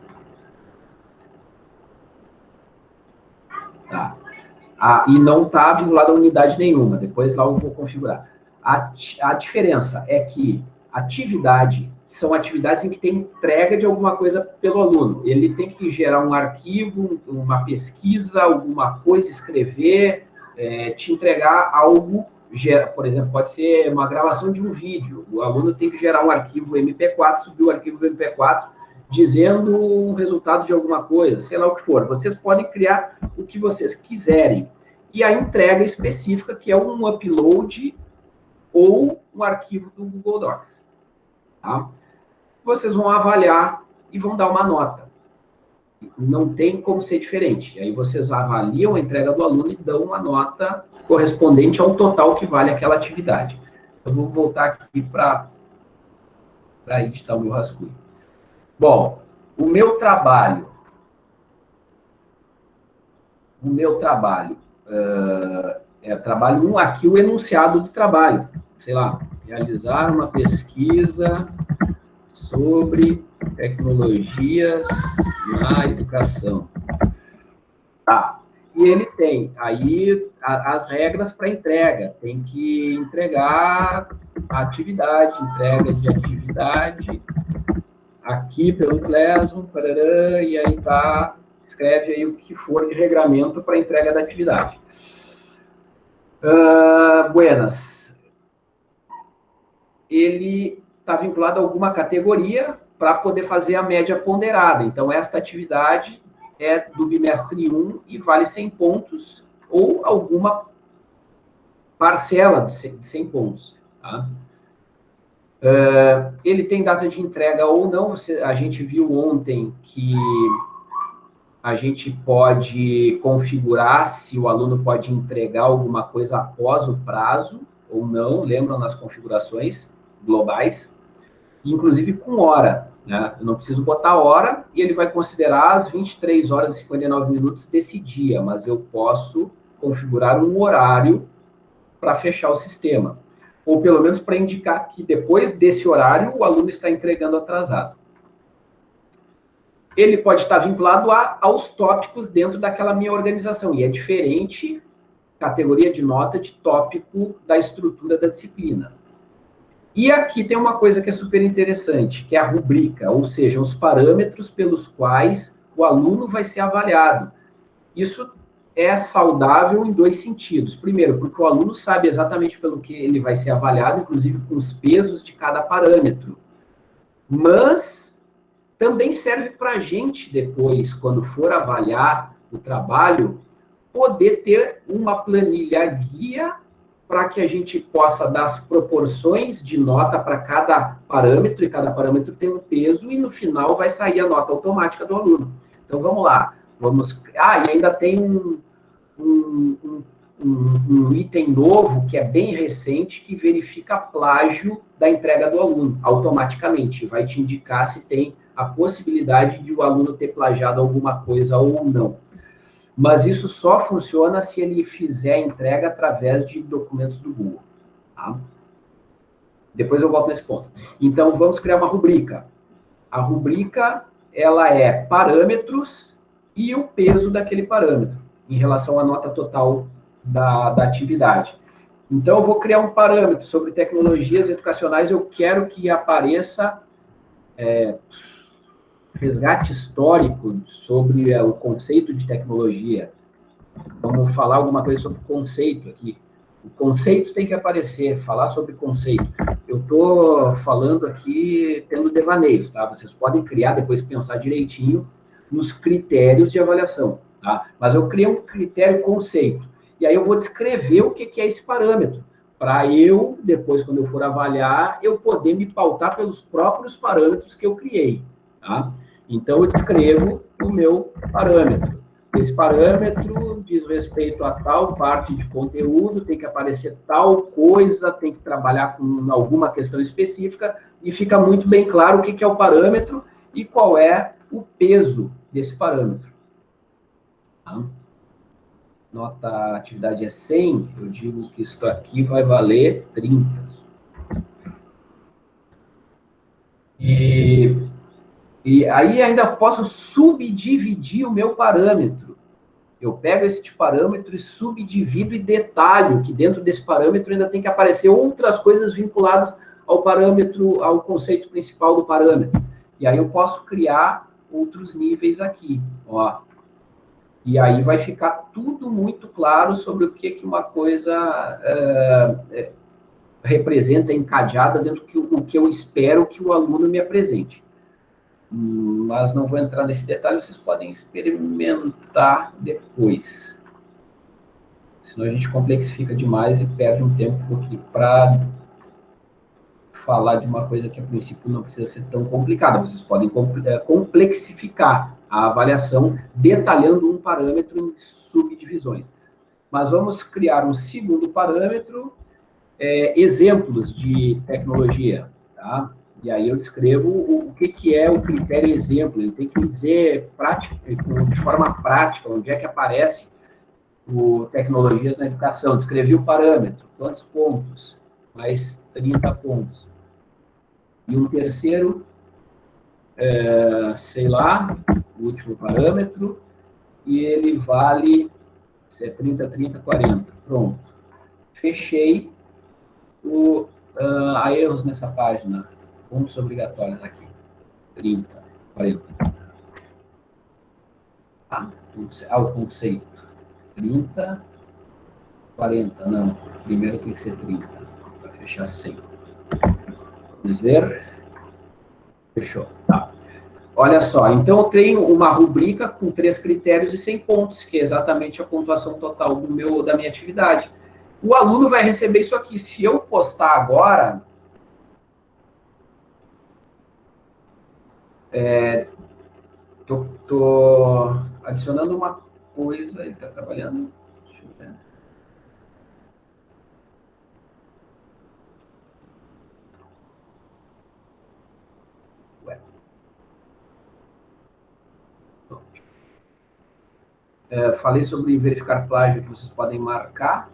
Tá. Ah, e não está vinculado a unidade nenhuma, depois lá eu vou configurar. A, a diferença é que atividade são atividades em que tem entrega de alguma coisa pelo aluno. Ele tem que gerar um arquivo, uma pesquisa, alguma coisa, escrever, é, te entregar algo gera, por exemplo, pode ser uma gravação de um vídeo. O aluno tem que gerar um arquivo MP4, subir o arquivo MP4 dizendo o resultado de alguma coisa, sei lá o que for. Vocês podem criar o que vocês quiserem. E a entrega específica, que é um upload ou um arquivo do Google Docs. Tá? Vocês vão avaliar e vão dar uma nota. Não tem como ser diferente. Aí vocês avaliam a entrega do aluno e dão uma nota correspondente ao total que vale aquela atividade. Eu vou voltar aqui para editar o meu rascunho. Bom, o meu trabalho, o meu trabalho, uh, é trabalho 1, um, aqui o enunciado do trabalho, sei lá, realizar uma pesquisa sobre tecnologias na educação. Tá. E ele tem aí as regras para entrega. Tem que entregar atividade, entrega de atividade, aqui pelo parará, e aí tá, escreve aí o que for de regramento para entrega da atividade. Uh, buenas. Ele está vinculado a alguma categoria para poder fazer a média ponderada. Então, esta atividade é do bimestre 1 e vale 100 pontos, ou alguma parcela de 100 pontos. Tá? Uh, ele tem data de entrega ou não, você, a gente viu ontem que a gente pode configurar se o aluno pode entregar alguma coisa após o prazo ou não, lembram nas configurações globais, inclusive com hora, né? Eu não preciso botar hora e ele vai considerar as 23 horas e 59 minutos desse dia, mas eu posso configurar um horário para fechar o sistema ou pelo menos para indicar que depois desse horário o aluno está entregando atrasado. Ele pode estar vinculado a, aos tópicos dentro daquela minha organização, e é diferente categoria de nota de tópico da estrutura da disciplina. E aqui tem uma coisa que é super interessante, que é a rubrica, ou seja, os parâmetros pelos quais o aluno vai ser avaliado. Isso é saudável em dois sentidos. Primeiro, porque o aluno sabe exatamente pelo que ele vai ser avaliado, inclusive com os pesos de cada parâmetro. Mas também serve para a gente depois, quando for avaliar o trabalho, poder ter uma planilha guia para que a gente possa dar as proporções de nota para cada parâmetro, e cada parâmetro tem um peso, e no final vai sair a nota automática do aluno. Então, vamos lá. Vamos... Ah, e ainda tem um, um, um, um, item novo, que é bem recente, que verifica plágio da entrega do aluno, automaticamente. Vai te indicar se tem a possibilidade de o aluno ter plagiado alguma coisa ou não. Mas isso só funciona se ele fizer a entrega através de documentos do Google. Tá? Depois eu volto nesse ponto. Então, vamos criar uma rubrica. A rubrica, ela é parâmetros e o peso daquele parâmetro em relação à nota total da, da atividade. Então, eu vou criar um parâmetro sobre tecnologias educacionais, eu quero que apareça é, resgate histórico sobre é, o conceito de tecnologia. Vamos falar alguma coisa sobre conceito aqui. O conceito tem que aparecer, falar sobre conceito. Eu estou falando aqui tendo devaneios, tá? Vocês podem criar, depois pensar direitinho nos critérios de avaliação. Tá? Mas eu criei um critério conceito. E aí eu vou descrever o que, é esse parâmetro, para eu, depois, quando eu for avaliar, eu poder me pautar pelos próprios parâmetros que eu criei. Tá? Então, eu descrevo o meu parâmetro. Esse parâmetro diz respeito a tal parte de conteúdo, tem que aparecer tal coisa, tem que trabalhar com alguma questão específica, e fica muito bem claro o que é o parâmetro e qual é o peso desse parâmetro. Tá? Nota atividade é 100, eu digo que isso aqui vai valer 30. E, e aí ainda posso subdividir o meu parâmetro. Eu pego esse parâmetro e subdivido e detalho que dentro desse parâmetro ainda tem que aparecer outras coisas vinculadas ao parâmetro, ao conceito principal do parâmetro. E aí eu posso criar outros níveis aqui. Ó, e aí vai ficar tudo muito claro sobre o que, que uma coisa é, representa encadeada dentro do que, que eu espero que o aluno me apresente. Mas não vou entrar nesse detalhe, vocês podem experimentar depois. Senão a gente complexifica demais e perde um tempo aqui para falar de uma coisa que a princípio não precisa ser tão complicada. Vocês podem é, complexificar a avaliação detalhando um parâmetro em subdivisões. Mas vamos criar um segundo parâmetro, é, exemplos de tecnologia, tá? E aí eu descrevo o, o que, que é o critério exemplo. Ele tem que dizer prática, de forma prática onde é que aparece o tecnologias na educação. Descrevi o parâmetro, quantos pontos? Mais 30 pontos. E um terceiro, é, sei lá, o último parâmetro, e ele vale é 30, 30, 40. Pronto. Fechei o, uh, há erros nessa página pontos obrigatórios aqui. 30, 40. Ah, ah, o conceito. 30, 40. Não, primeiro tem que ser 30, para fechar 100. Vamos ver. Fechou. Tá. Olha só, então eu tenho uma rubrica com três critérios e 100 pontos, que é exatamente a pontuação total do meu, da minha atividade. O aluno vai receber isso aqui. Se eu postar agora, É, tô, tô adicionando uma coisa, ele está trabalhando. Deixa eu ver. É, falei sobre verificar plágio que vocês podem marcar.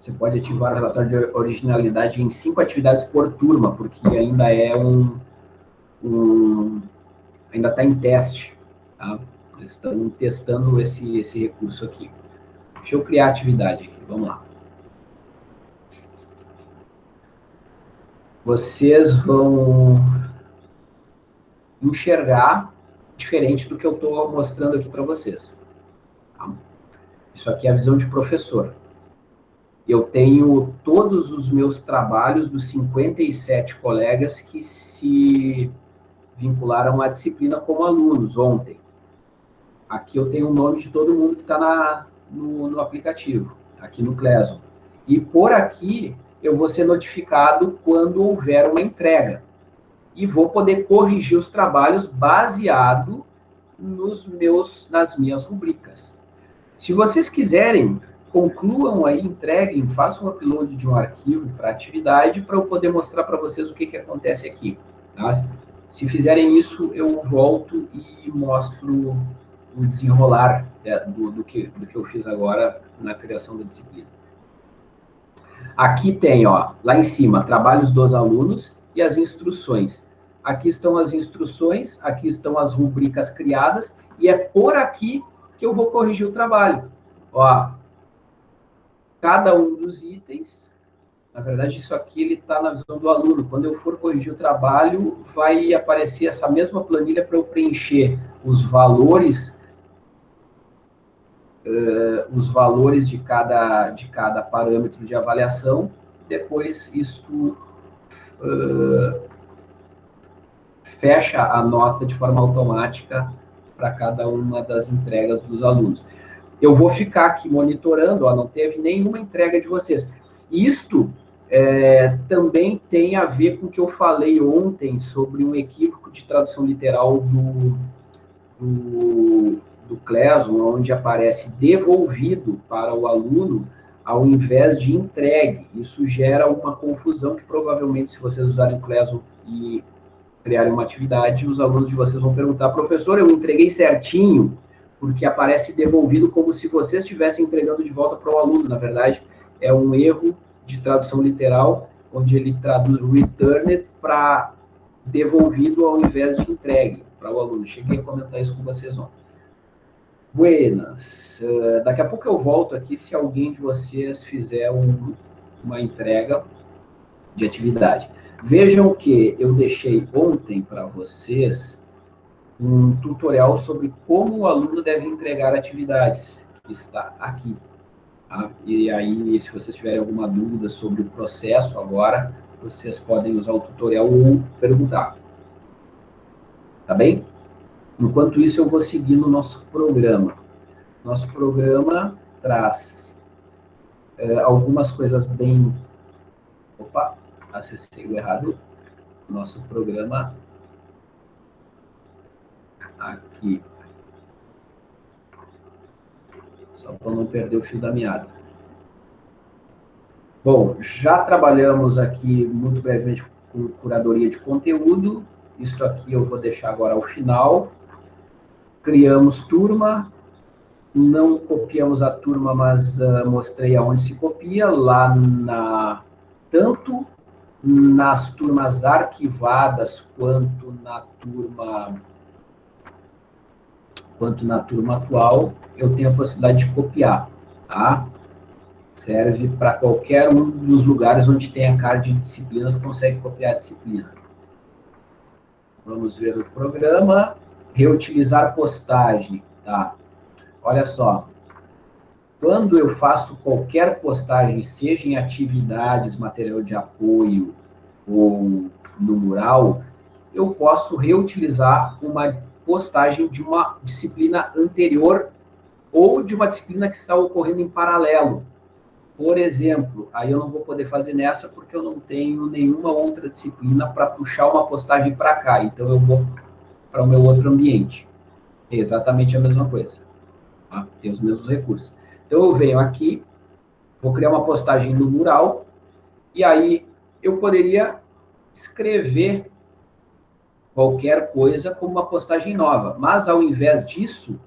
Você pode ativar o relatório de originalidade em cinco atividades por turma, porque ainda é um, um, ainda está em teste, tá? Eles estão testando esse, esse recurso aqui. Deixa eu criar atividade aqui, vamos lá. Vocês vão enxergar diferente do que eu estou mostrando aqui para vocês. Tá? Isso aqui é a visão de professor. Eu tenho todos os meus trabalhos dos 57 colegas que se vincularam à disciplina como alunos ontem. Aqui eu tenho o nome de todo mundo que está no, no, aplicativo, aqui no Classroom. E por aqui eu vou ser notificado quando houver uma entrega. E vou poder corrigir os trabalhos baseado nos meus, nas minhas rubricas. Se vocês quiserem, concluam aí, entreguem, façam um upload de um arquivo para atividade para eu poder mostrar para vocês o que, que acontece aqui. Tá? Se fizerem isso, eu volto e mostro o desenrolar é, do, do, que, do que eu fiz agora na criação da disciplina. Aqui tem, ó, lá em cima, trabalhos dos alunos e as instruções. Aqui estão as instruções, aqui estão as rubricas criadas, e é por aqui que eu vou corrigir o trabalho. Ó, cada um dos itens na verdade, isso aqui ele está na visão do aluno. Quando eu for corrigir o trabalho, vai aparecer essa mesma planilha para eu preencher os valores, uh, os valores de cada, de cada parâmetro de avaliação. Depois, isso uh, fecha a nota de forma automática para cada uma das entregas dos alunos. Eu vou ficar aqui monitorando, ó, não teve nenhuma entrega de vocês. Isto é, também tem a ver com o que eu falei ontem sobre um equívoco de tradução literal do, do, do Classroom, onde aparece devolvido para o aluno ao invés de entregue. Isso gera uma confusão que provavelmente, se vocês usarem o Classroom e criarem uma atividade, os alunos de vocês vão perguntar, professor, eu entreguei certinho, porque aparece devolvido como se vocês estivessem entregando de volta para o aluno. Na verdade, é um erro de tradução literal, onde ele traduz returned para devolvido ao invés de entregue para o aluno. Cheguei a comentar isso com vocês ontem. Buenas. Uh, daqui a pouco eu volto aqui se alguém de vocês fizer um, uma entrega de atividade. Vejam que eu deixei ontem para vocês um tutorial sobre como o aluno deve entregar atividades, que está aqui. Tá? E aí, se vocês tiverem alguma dúvida sobre o processo agora, vocês podem usar o tutorial ou perguntar. tá bem? Enquanto isso, eu vou seguir no nosso programa. Nosso programa traz é, algumas coisas bem... Opa, acessei o errado. Nosso programa aqui. Só para não perder o fio da meada. Bom, já trabalhamos aqui muito brevemente com curadoria de conteúdo. Isso aqui eu vou deixar agora ao final. Criamos turma. Não copiamos a turma, mas uh, mostrei aonde se copia. Lá na... Tanto nas turmas arquivadas quanto na turma quanto na turma atual, eu tenho a possibilidade de copiar, tá? Serve para qualquer um dos lugares onde tem a card de disciplina, tu consegue copiar a disciplina. Vamos ver o programa. Reutilizar postagem, tá? Olha só. Quando eu faço qualquer postagem, seja em atividades, material de apoio ou no mural, eu posso reutilizar uma postagem de uma disciplina anterior ou de uma disciplina que está ocorrendo em paralelo. Por exemplo, aí eu não vou poder fazer nessa porque eu não tenho nenhuma outra disciplina para puxar uma postagem para cá. Então, eu vou para o meu outro ambiente. É exatamente a mesma coisa. Tá? Tem os mesmos recursos. Então, eu venho aqui, vou criar uma postagem no mural, e aí eu poderia escrever qualquer coisa como uma postagem nova. Mas, ao invés disso,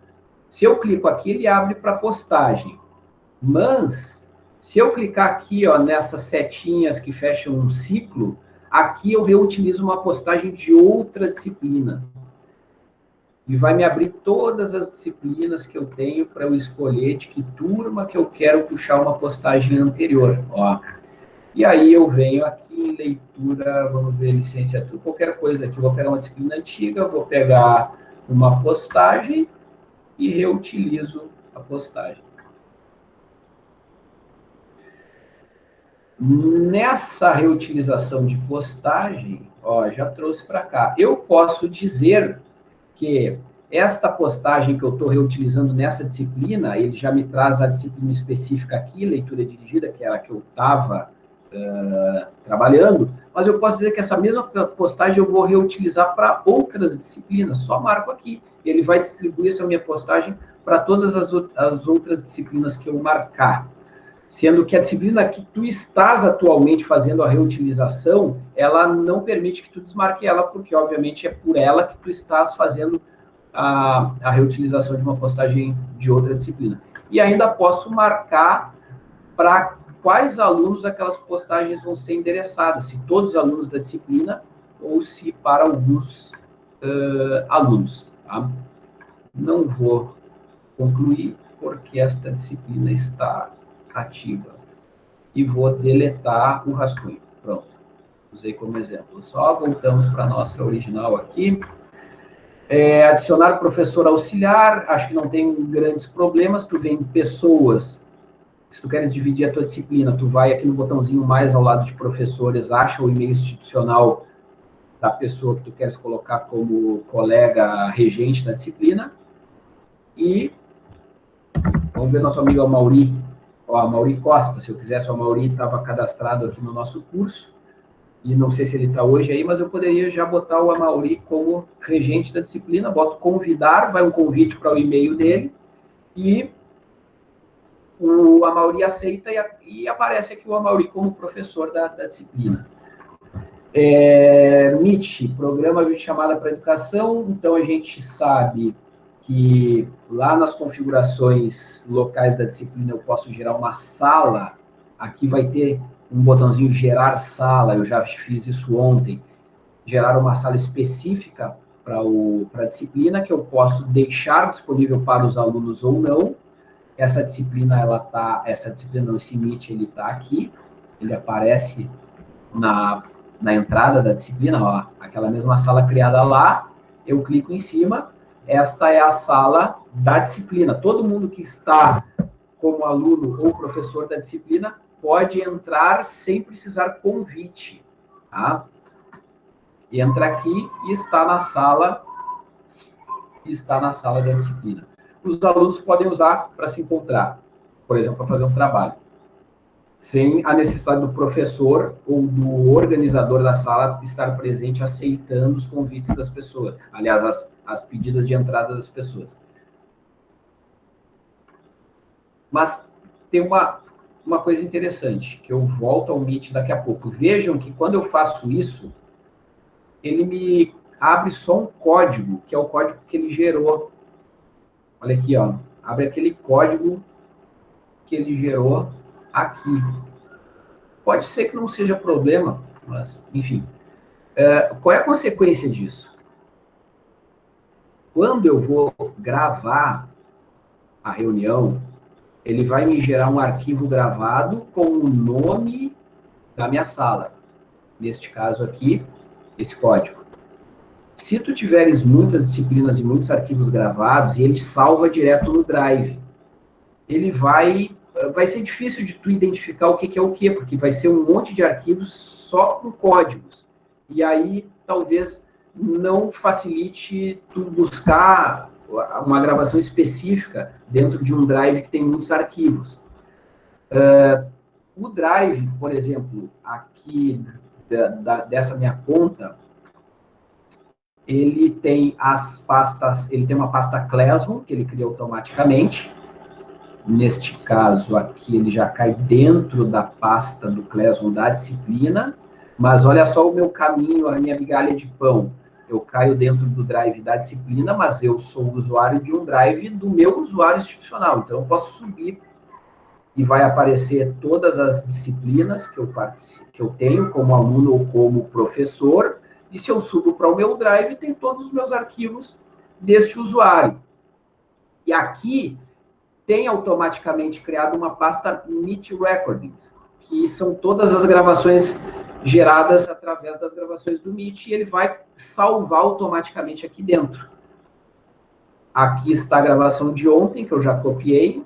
se eu clico aqui, ele abre para postagem. Mas, se eu clicar aqui ó, nessas setinhas que fecham um ciclo, aqui eu reutilizo uma postagem de outra disciplina. E vai me abrir todas as disciplinas que eu tenho para eu escolher de que turma que eu quero puxar uma postagem anterior. Ó. E aí eu venho aqui em leitura, vamos ver, licenciatura, qualquer coisa aqui. Vou pegar uma disciplina antiga, vou pegar uma postagem e reutilizo a postagem. Nessa reutilização de postagem, ó, já trouxe para cá. Eu posso dizer que esta postagem que eu estou reutilizando nessa disciplina, ele já me traz a disciplina específica aqui, leitura dirigida, que era a que eu estava trabalhando, mas eu posso dizer que essa mesma postagem eu vou reutilizar para outras disciplinas, só marco aqui. Ele vai distribuir essa minha postagem para todas as, as outras disciplinas que eu marcar. Sendo que a disciplina que tu estás atualmente fazendo a reutilização, ela não permite que tu desmarque ela, porque, obviamente, é por ela que tu estás fazendo a, a reutilização de uma postagem de outra disciplina. E ainda posso marcar para quais alunos aquelas postagens vão ser endereçadas, se todos os alunos da disciplina ou se para alguns uh, alunos. Tá? Não vou concluir, porque esta disciplina está ativa. E vou deletar o rascunho. Pronto. Usei como exemplo. Só voltamos para a nossa original aqui. É, adicionar professor auxiliar, acho que não tem grandes problemas. Tu vem pessoas se tu queres dividir a tua disciplina, tu vai aqui no botãozinho mais ao lado de professores, acha o e-mail institucional da pessoa que tu queres colocar como colega regente da disciplina. E vamos ver nosso amigo Mauri, ó, Mauri Costa, se eu quisesse, o Mauri estava cadastrado aqui no nosso curso, e não sei se ele está hoje aí, mas eu poderia já botar o Amauri como regente da disciplina, boto convidar, vai um convite para o e-mail dele, e o Amauri aceita e, e, aparece aqui o Amauri como professor da, da disciplina. É, MIT, Programa de Chamada para Educação, então a gente sabe que lá nas configurações locais da disciplina eu posso gerar uma sala, aqui vai ter um botãozinho gerar sala, eu já fiz isso ontem, gerar uma sala específica para a disciplina, que eu posso deixar disponível para os alunos ou não, essa disciplina, ela tá, essa disciplina, esse MIT, ele tá aqui, ele aparece na, na entrada da disciplina, ó, aquela mesma sala criada lá, eu clico em cima, esta é a sala da disciplina. Todo mundo que está como aluno ou professor da disciplina pode entrar sem precisar convite, tá? Entra aqui e está na sala está na sala da disciplina. Os alunos podem usar para se encontrar, por exemplo, para fazer um trabalho, sem a necessidade do professor ou do organizador da sala estar presente aceitando os convites das pessoas, aliás, as, as pedidas de entrada das pessoas. Mas tem uma, uma coisa interessante, que eu volto ao Meet daqui a pouco. Vejam que quando eu faço isso, ele me abre só um código, que é o código que ele gerou. Olha aqui, ó. Abre aquele código que ele gerou aqui. Pode ser que não seja problema, mas, enfim. É, qual é a consequência disso? Quando eu vou gravar a reunião, ele vai me gerar um arquivo gravado com o nome da minha sala. Neste caso aqui, esse código. Se tu tiveres muitas disciplinas e muitos arquivos gravados, e ele salva direto no Drive, ele vai vai ser difícil de tu identificar o que, que é o que, porque vai ser um monte de arquivos só com códigos. E aí, talvez, não facilite tu buscar uma gravação específica dentro de um drive que tem muitos arquivos. Uh, o drive, por exemplo, aqui da, da, dessa minha conta, ele tem as pastas, ele tem uma pasta Classroom, que ele cria automaticamente. Neste caso aqui, ele já cai dentro da pasta do Classroom da disciplina. Mas olha só o meu caminho, a minha migalha de pão. Eu caio dentro do drive da disciplina, mas eu sou usuário de um drive do meu usuário institucional. Então, eu posso subir e vai aparecer todas as disciplinas que eu, que eu tenho como aluno ou como professor, e se eu subo para o meu Drive, tem todos os meus arquivos deste usuário. E aqui tem automaticamente criado uma pasta Meet Recordings, que são todas as gravações geradas através das gravações do Meet, e ele vai salvar automaticamente aqui dentro. Aqui está a gravação de ontem, que eu já copiei,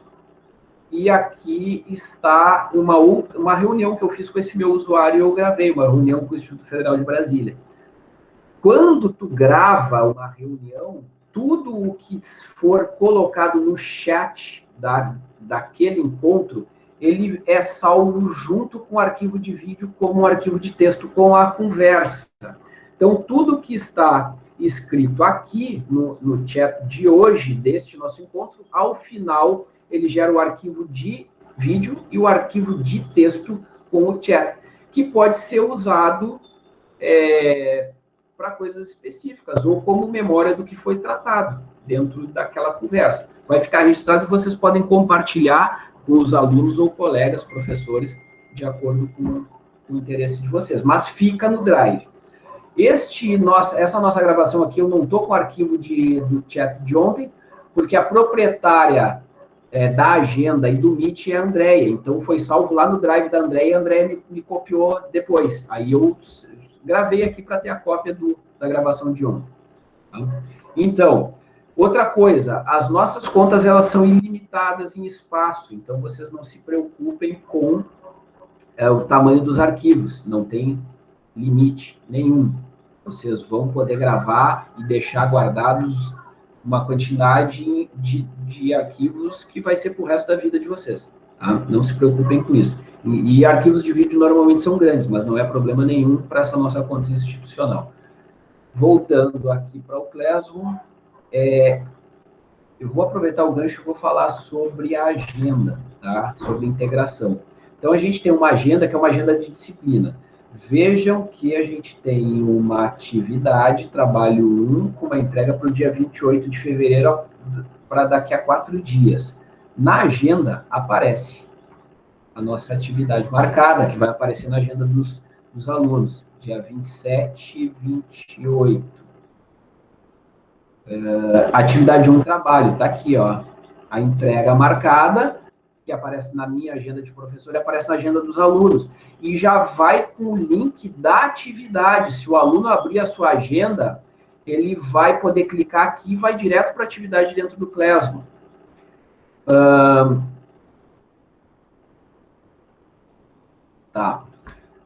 e aqui está uma, uma reunião que eu fiz com esse meu usuário eu gravei, uma reunião com o Instituto Federal de Brasília. Quando tu grava uma reunião, tudo o que for colocado no chat da, daquele encontro, ele é salvo junto com o arquivo de vídeo como um arquivo de texto com a conversa. Então, tudo que está escrito aqui no, no chat de hoje, deste nosso encontro, ao final, ele gera o arquivo de vídeo e o arquivo de texto com o chat, que pode ser usado é, para coisas específicas, ou como memória do que foi tratado dentro daquela conversa. Vai ficar registrado e vocês podem compartilhar com os alunos ou colegas, professores, de acordo com o interesse de vocês. Mas fica no Drive. Este nossa, essa nossa gravação aqui, eu não estou com o arquivo de, do chat de ontem, porque a proprietária é, da agenda e do Meet é a Andrea. Então, foi salvo lá no Drive da Andrea e a Andrea me, me copiou depois. Aí eu gravei aqui para ter a cópia do, da gravação de ontem. Tá? Então, outra coisa, as nossas contas elas são ilimitadas em espaço, então vocês não se preocupem com é, o tamanho dos arquivos, não tem limite nenhum. Vocês vão poder gravar e deixar guardados uma quantidade de, de arquivos que vai ser para o resto da vida de vocês. Tá? Não se preocupem com isso. E, arquivos de vídeo normalmente são grandes, mas não é problema nenhum para essa nossa conta institucional. Voltando aqui para o Classroom, é, eu vou aproveitar o gancho e vou falar sobre a agenda, tá? sobre integração. Então, a gente tem uma agenda que é uma agenda de disciplina. Vejam que a gente tem uma atividade, trabalho 1, com uma entrega para o dia 28 de fevereiro, para daqui a quatro dias. Na agenda, aparece a nossa atividade marcada, que vai aparecer na agenda dos, dos alunos, dia 27 e 28. Uh, atividade 1, trabalho, está aqui, ó. A entrega marcada, que aparece na minha agenda de professor aparece na agenda dos alunos. E já vai com o link da atividade. Se o aluno abrir a sua agenda, ele vai poder clicar aqui e vai direto para a atividade dentro do Classroom. Uh, Tá?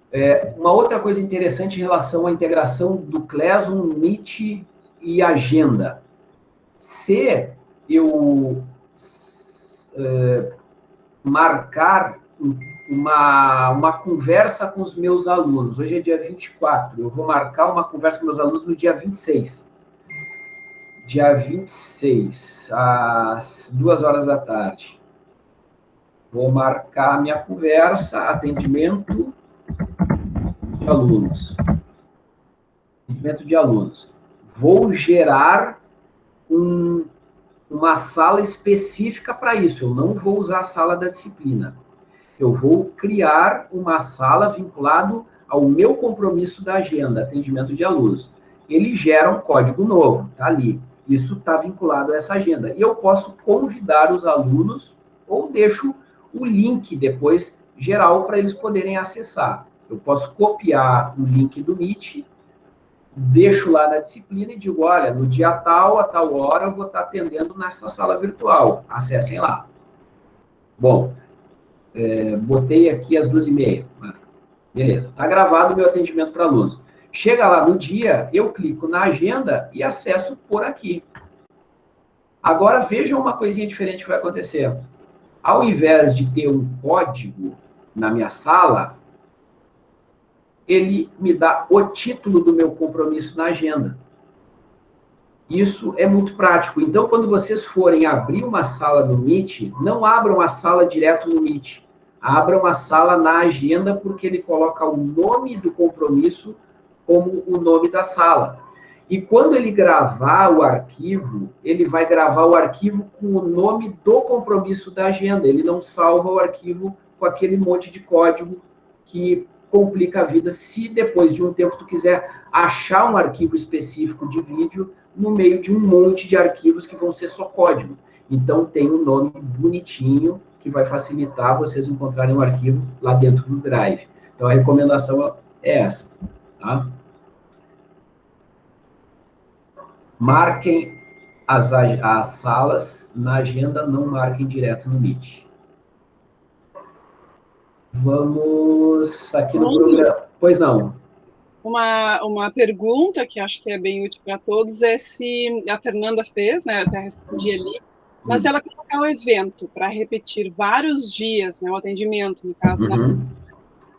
É, uma outra coisa interessante em relação à integração do Classroom, Meet e Agenda. Se eu uh, marcar uma, uma conversa com os meus alunos, hoje é dia 24, eu vou marcar uma conversa com meus alunos no dia 26. Dia 26, às duas horas da tarde. Vou marcar minha conversa, atendimento de alunos. Atendimento de alunos. Vou gerar um, uma sala específica para isso. Eu não vou usar a sala da disciplina. Eu vou criar uma sala vinculado ao meu compromisso da agenda, atendimento de alunos. Ele gera um código novo, tá ali. Isso está vinculado a essa agenda. E eu posso convidar os alunos ou deixo o link depois geral para eles poderem acessar. Eu posso copiar o link do Meet, deixo lá na disciplina e digo, olha, no dia tal, a tal hora, eu vou estar atendendo nessa sala virtual. Acessem lá. Bom, é, botei aqui às duas e meia. Beleza, está gravado o meu atendimento para alunos. Chega lá no dia, eu clico na agenda e acesso por aqui. Agora vejam uma coisinha diferente que vai acontecer. Ao invés de ter um código na minha sala, ele me dá o título do meu compromisso na agenda. Isso é muito prático. Então, quando vocês forem abrir uma sala no Meet, não abram a sala direto no Meet. Abram a sala na agenda, porque ele coloca o nome do compromisso como o nome da sala. E quando ele gravar o arquivo, ele vai gravar o arquivo com o nome do compromisso da agenda. Ele não salva o arquivo com aquele monte de código que complica a vida se depois de um tempo tu quiser achar um arquivo específico de vídeo no meio de um monte de arquivos que vão ser só código. Então, tem um nome bonitinho que vai facilitar vocês encontrarem um arquivo lá dentro do Drive. Então, a recomendação é essa, tá? Marquem as, as salas na agenda, não marquem direto no Meet. Vamos aqui no programa. Pois não uma, uma pergunta que acho que é bem útil para todos é se a Fernanda fez, né? Eu até respondi ali, mas se ela colocar o evento para repetir vários dias, né? O atendimento, no caso, uhum. da,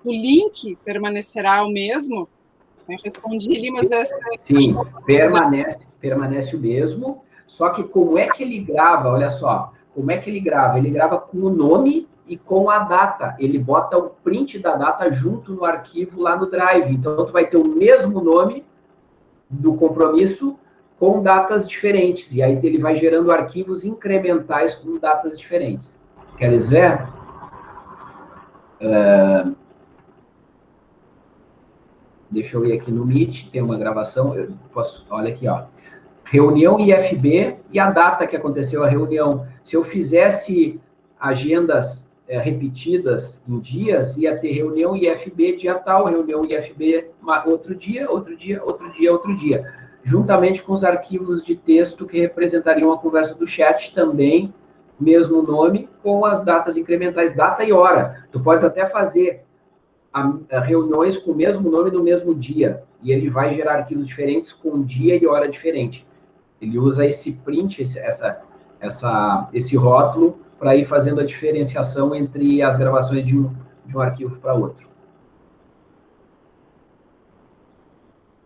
o link permanecerá o mesmo? Eu respondi ali, mas essa. Sim, permanece, permanece o mesmo. Só que como é que ele grava? Olha só, como é que ele grava? Ele grava com o nome e com a data. Ele bota o print da data junto no arquivo lá no Drive. Então, tu vai ter o mesmo nome do compromisso com datas diferentes. E aí ele vai gerando arquivos incrementais com datas diferentes. Queres ver? Uh, deixa eu ir aqui no Meet, tem uma gravação. Eu posso, olha aqui, ó. Reunião IFB e a data que aconteceu a reunião. Se eu fizesse agendas é, repetidas em dias, ia ter reunião IFB dia tal, reunião IFB outro dia, outro dia, outro dia, outro dia. Juntamente com os arquivos de texto que representariam a conversa do chat também, mesmo nome, com as datas incrementais, data e hora. Tu podes até fazer a, a reuniões com o mesmo nome no mesmo dia, e ele vai gerar arquivos diferentes com dia e hora diferente. Ele usa esse print, esse, essa, essa, esse rótulo para ir fazendo a diferenciação entre as gravações de um, de um arquivo para outro.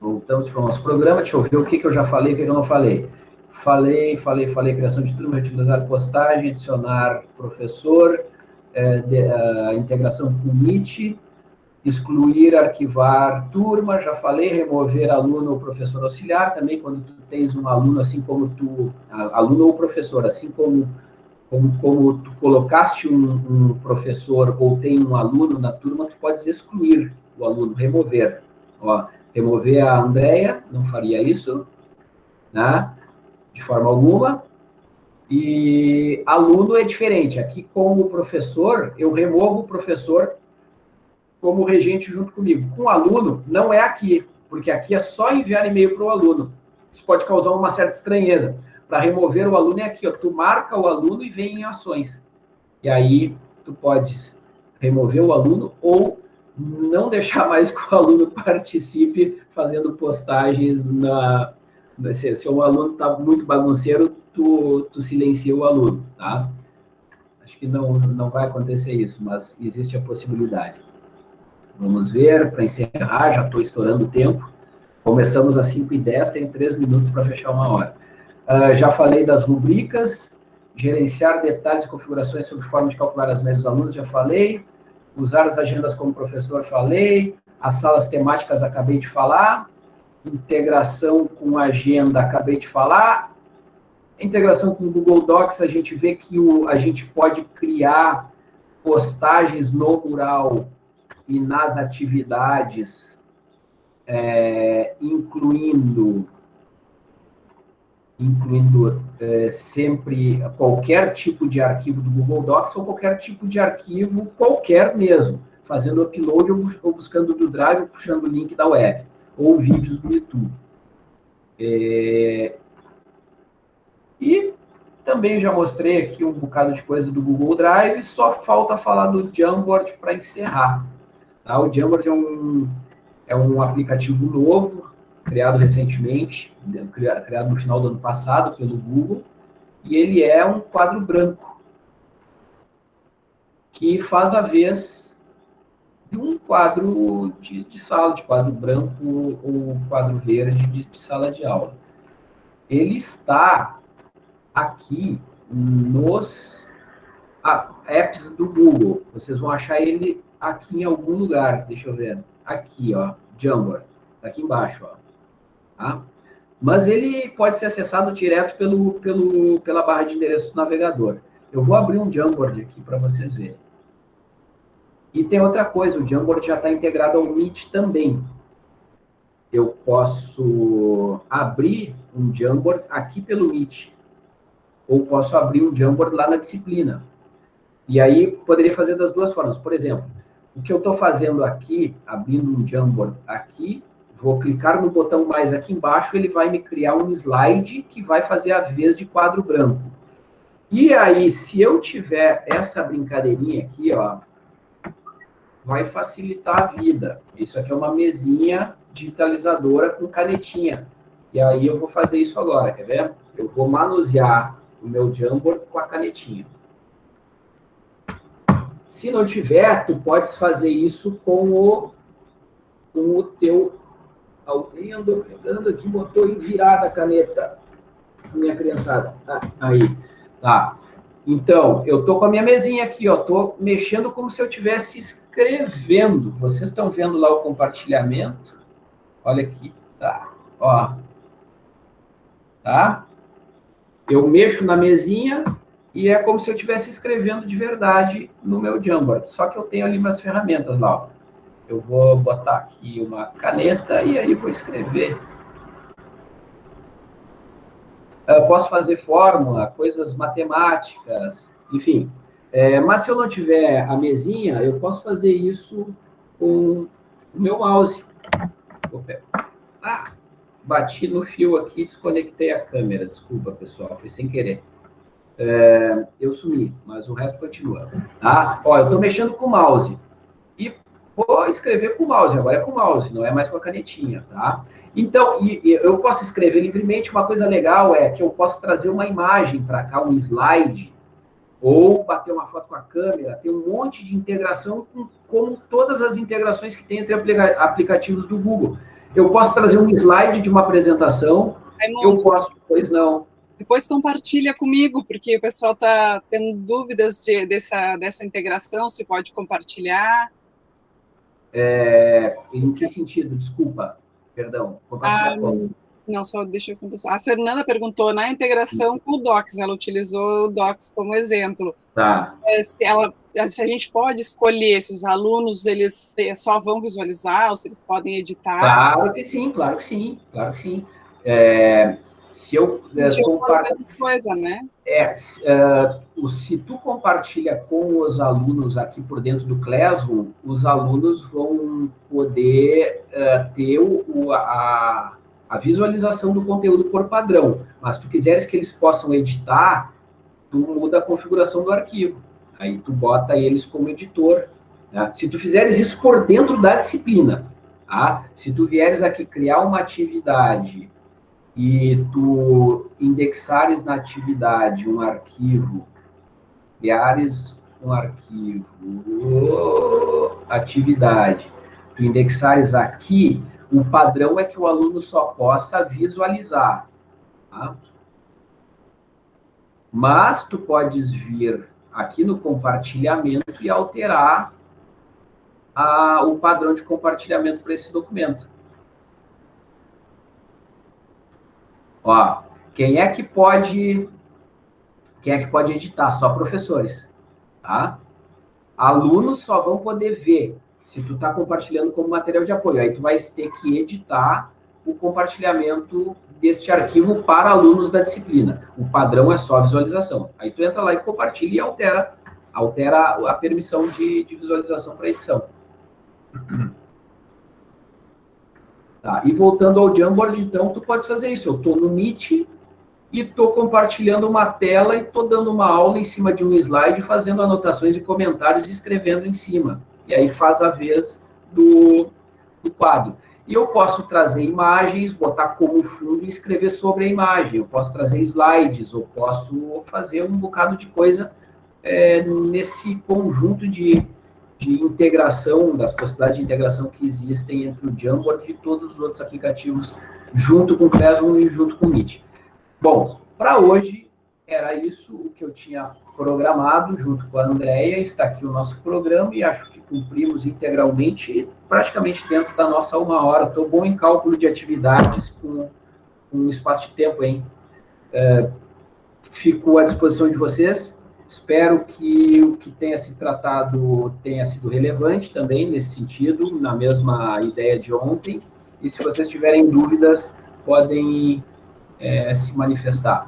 Voltamos para o nosso programa, deixa eu ver o que, que eu já falei, o que, que eu não falei. Falei, falei, falei, criação de turma, utilizar postagem, adicionar professor, é, de, a integração com o Meet, excluir, arquivar turma, já falei, remover aluno ou professor auxiliar, também quando tu tens um aluno, assim como tu, aluno ou professor, assim como como, como tu colocaste um, um, professor ou tem um aluno na turma, tu podes excluir o aluno, remover. Ó, remover a Andrea, não faria isso, né? De forma alguma. E aluno é diferente. Aqui, como professor, eu removo o professor como regente junto comigo. Com o aluno, não é aqui, porque aqui é só enviar e-mail para o aluno. Isso pode causar uma certa estranheza. Para remover o aluno é aqui, ó, tu marca o aluno e vem em ações. E aí tu podes remover o aluno ou não deixar mais que o aluno participe fazendo postagens na. Se, o aluno está muito bagunceiro, tu, tu silencia o aluno, tá? Acho que não, não vai acontecer isso, mas existe a possibilidade. Vamos ver, para encerrar, já estou estourando o tempo. Começamos às 5h10, tenho 3 minutos para fechar uma hora. Uh, já falei das rubricas, gerenciar detalhes e configurações sobre forma de calcular as médias dos alunos, já falei. Usar as agendas como professor, falei. As salas temáticas, acabei de falar. Integração com agenda, acabei de falar. Integração com o Google Docs, a gente vê que o, a gente pode criar postagens no mural e nas atividades, é, incluindo incluindo é, sempre qualquer tipo de arquivo do Google Docs ou qualquer tipo de arquivo qualquer mesmo, fazendo upload ou, buscando do Drive ou puxando o link da web, ou vídeos do YouTube. É, e também já mostrei aqui um bocado de coisa do Google Drive, só falta falar do Jamboard para encerrar. Tá? O Jamboard é um, é um aplicativo novo, criado recentemente, criado no final do ano passado pelo Google, e ele é um quadro branco, que faz a vez de um quadro de, de sala, de quadro branco ou quadro verde de, de sala de aula. Ele está aqui nos apps do Google. Vocês vão achar ele aqui em algum lugar. Deixa eu ver. Aqui, ó. Jamboard. Tá aqui embaixo, ó. Tá? Mas ele pode ser acessado direto pelo, pelo, pela barra de endereço do navegador. Eu vou abrir um Jamboard aqui para vocês verem. E tem outra coisa, o Jamboard já está integrado ao Meet também. Eu posso abrir um Jamboard aqui pelo Meet. Ou posso abrir um Jamboard lá na disciplina. E aí, poderia fazer das duas formas. Por exemplo, o que eu estou fazendo aqui, abrindo um Jamboard aqui, vou clicar no botão mais aqui embaixo, ele vai me criar um slide que vai fazer a vez de quadro branco. E aí, se eu tiver essa brincadeirinha aqui, ó, vai facilitar a vida. Isso aqui é uma mesinha digitalizadora com canetinha. E aí eu vou fazer isso agora, quer ver? Eu vou manusear o meu Jamboard com a canetinha. Se não tiver, tu podes fazer isso com o, com o teu... Alguém andou pegando aqui, botou em virada a caneta. Minha criançada. Ah, aí. Tá. Então, eu tô com a minha mesinha aqui, ó. Tô mexendo como se eu estivesse escrevendo. Vocês estão vendo lá o compartilhamento? Olha aqui. Tá. Ó. Tá? Eu mexo na mesinha, e é como se eu estivesse escrevendo de verdade no meu Jamboard. Só que eu tenho ali umas ferramentas lá. Eu vou botar aqui uma caneta e aí vou escrever. Eu posso fazer fórmula, coisas matemáticas, enfim. É, mas se eu não tiver a mesinha, eu posso fazer isso com o meu mouse. Ah, bati no fio aqui, desconectei a câmera. Desculpa, pessoal, foi sem querer é, eu sumi, mas o resto continua. Tá? Ó, eu estou mexendo com o mouse. E vou escrever com o mouse, agora é com o mouse, não é mais com a canetinha, tá? Então, e, e eu posso escrever livremente, uma coisa legal é que eu posso trazer uma imagem para cá, um slide, ou bater uma foto com a câmera, tem um monte de integração com como todas as integrações que tem entre aplica aplicativos do Google. Eu posso trazer um slide de uma apresentação, eu posso, pois não, depois compartilha comigo, porque o pessoal está tendo dúvidas de, dessa, dessa integração, se pode compartilhar. É, em que sentido? Desculpa, perdão. Ah, não, só deixa eu contar. A Fernanda perguntou, na integração com o Docs, ela utilizou o Docs como exemplo. Tá. É, se, ela, se a gente pode escolher se os alunos eles só vão visualizar ou se eles podem editar. Claro que sim, claro que sim, claro que sim. É, se eu é, coisa, né? É, uh, se tu compartilha com os alunos aqui por dentro do Classroom, os alunos vão poder uh, ter o, a, a visualização do conteúdo por padrão. Mas se tu quiseres que eles possam editar, tu muda a configuração do arquivo. Aí tu bota eles como editor. Né? Se tu fizeres isso por dentro da disciplina, tá? se tu vieres aqui criar uma atividade e tu indexares na atividade um arquivo, criares um arquivo, atividade, tu indexares aqui, o padrão é que o aluno só possa visualizar. Tá? Mas tu podes vir aqui no compartilhamento e alterar a, o padrão de compartilhamento para esse documento. Ó, quem é que pode quem é que pode editar? Só professores, tá? Alunos só vão poder ver se tu está compartilhando como material de apoio. Aí tu vai ter que editar o compartilhamento deste arquivo para alunos da disciplina. O padrão é só visualização. Aí tu entra lá e compartilha e altera, altera a permissão de, de visualização para edição. Tá, e voltando ao Jamboard, então, tu pode fazer isso. Eu estou no Meet e estou compartilhando uma tela e estou dando uma aula em cima de um slide, fazendo anotações e comentários e escrevendo em cima. E aí faz a vez do, do quadro. E eu posso trazer imagens, botar como fundo e escrever sobre a imagem. Eu posso trazer slides, ou posso fazer um bocado de coisa é, nesse conjunto de, de integração, das possibilidades de integração que existem entre o Jamboard e todos os outros aplicativos, junto com o Classroom e junto com o Meet. Bom, para hoje era isso o que eu tinha programado junto com a Andrea. Está aqui o nosso programa e acho que cumprimos integralmente, praticamente dentro da nossa uma hora. Estou bom em cálculo de atividades com, um espaço de tempo, hein? É, fico à disposição de vocês. Espero que o que tenha se tratado tenha sido relevante também nesse sentido, na mesma ideia de ontem. E se vocês tiverem dúvidas, podem é, se manifestar.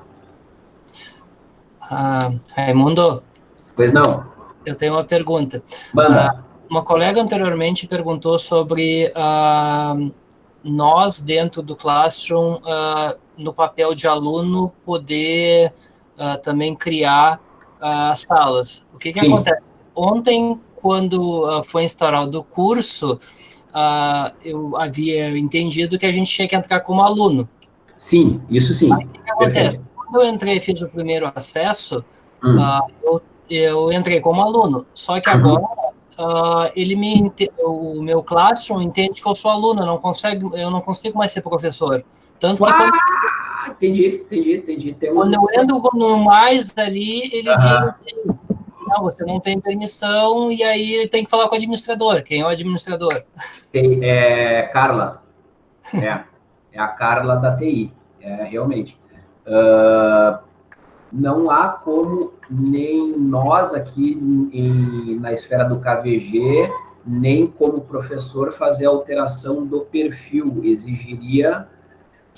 Ah, Raimundo? Pois não. Eu tenho uma pergunta. Manda. Ah, uma colega anteriormente perguntou sobre ah, nós, dentro do Classroom, ah, no papel de aluno, poder também criar as salas. O que, que acontece? Ontem, quando ah, foi instaurado o curso, eu havia entendido que a gente tinha que entrar como aluno. Sim, isso sim. Aí, o que acontece? Quando eu entrei e fiz o primeiro acesso, hum. uh, eu, eu, entrei como aluno. Só que agora uh, ele me o meu classroom entende que eu sou aluno, eu não consigo, eu não consigo mais ser professor. Tanto que quando, entendi, entendi, entendi. Tem quando um... eu entro no mais ali, ele diz assim, não, você não tem permissão, e aí ele tem que falar com o administrador. Quem é o administrador? Tem, é Carla. É, é a Carla da TI, é, realmente. Uh, não há como nem nós aqui em, na esfera do KVG, nem como professor fazer alteração do perfil. Exigiria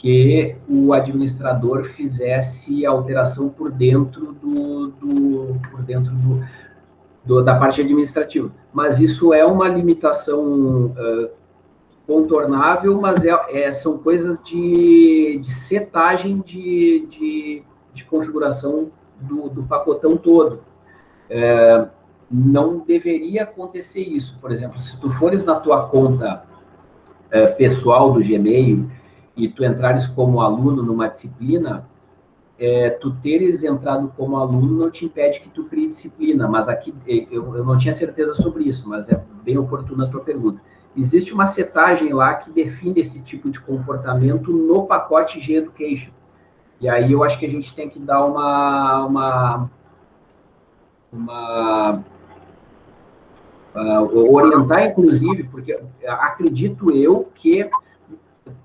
que o administrador fizesse alteração por dentro do, do por dentro do, do, da parte administrativa. Mas isso é uma limitação uh, contornável, mas é, é, são coisas de, de setagem de, de, de configuração do, do, pacotão todo. É, não deveria acontecer isso. Por exemplo, se tu fores na tua conta é, pessoal do Gmail e tu entrares como aluno numa disciplina, é, tu teres entrado como aluno não te impede que tu crie disciplina, mas aqui eu, eu não tinha certeza sobre isso, mas é bem oportuna a tua pergunta existe uma setagem lá que define esse tipo de comportamento no pacote G-Education. E aí eu acho que a gente tem que dar uma, uma, uma uh, orientar, inclusive, porque acredito eu que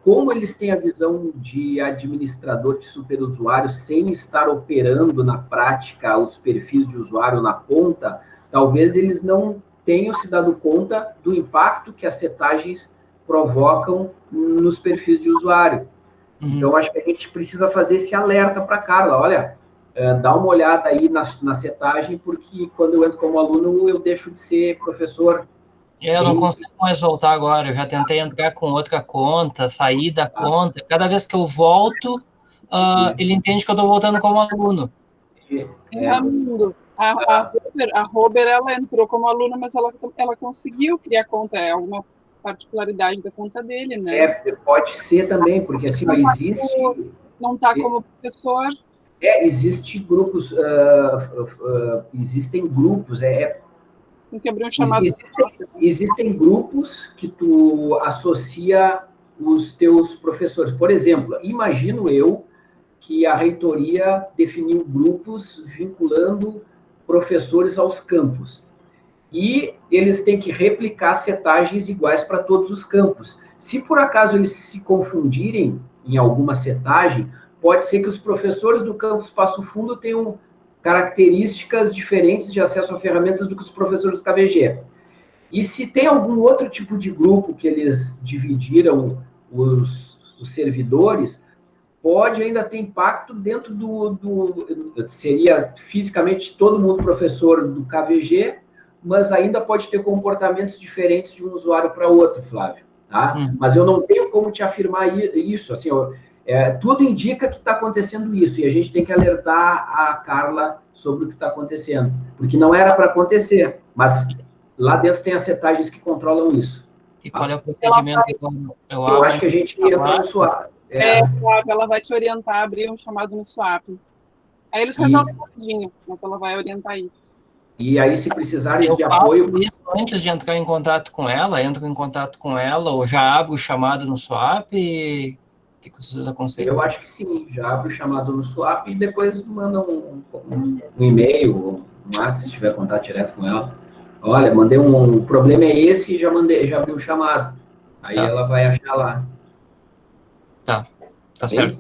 como eles têm a visão de administrador de superusuário sem estar operando na prática os perfis de usuário na ponta, talvez eles não tenham se dado conta do impacto que as setagens provocam nos perfis de usuário. Uhum. Então, acho que a gente precisa fazer esse alerta para a Carla. Olha, é, dá uma olhada aí na, na setagem, porque quando eu entro como aluno, eu deixo de ser professor. Eu não consigo mais voltar agora. Eu já tentei entrar com outra conta, sair da conta. Cada vez que eu volto, uh, ele entende que eu estou voltando como aluno. É, é, a, a, Robert, a Robert, ela entrou como aluna, mas ela, ela conseguiu criar conta. É alguma particularidade da conta dele, né? É, pode ser também, porque assim, não existe... Não está como professor. É, existe grupos, uh, uh, existem grupos, é... é Tem que chamado... Existem, existem grupos que tu associa os teus professores. Por exemplo, imagino eu que a reitoria definiu grupos vinculando professores aos campos. E eles têm que replicar setagens iguais para todos os campos. Se por acaso eles se confundirem em alguma setagem, pode ser que os professores do campus Passo Fundo tenham características diferentes de acesso a ferramentas do que os professores do KBG. E se tem algum outro tipo de grupo que eles dividiram os, os servidores, pode ainda ter impacto dentro do, do, Seria fisicamente todo mundo professor do KVG, mas ainda pode ter comportamentos diferentes de um usuário para outro, Flávio. Tá? Hum. Mas eu não tenho como te afirmar isso. Assim, eu, é, tudo indica que está acontecendo isso, e a gente tem que alertar a Carla sobre o que está acontecendo. Porque não era para acontecer, mas lá dentro tem as setagens que controlam isso. E qual é o procedimento? Eu, eu acho que a gente ia para o SWAP. É, é ela vai te orientar a abrir um chamado no swap. Aí eles resolvem e... rapidinho, mas ela vai orientar isso. E aí, se precisarem eu de apoio. Isso antes de entrar em contato com ela, entro em contato com ela, ou já abro o chamado no swap. E... Que vocês aconselham? Eu acho que sim, já abro o chamado no swap e depois manda um, um, um e-mail, um WhatsApp, se tiver contato direto com ela. Olha, mandei um. O problema é esse e já mandei, já abri o chamado. Aí tá. ela vai achar lá. Tá, tá certo.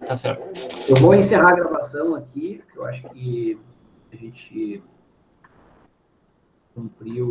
Tá certo. Eu vou encerrar a gravação aqui, eu acho que a gente cumpriu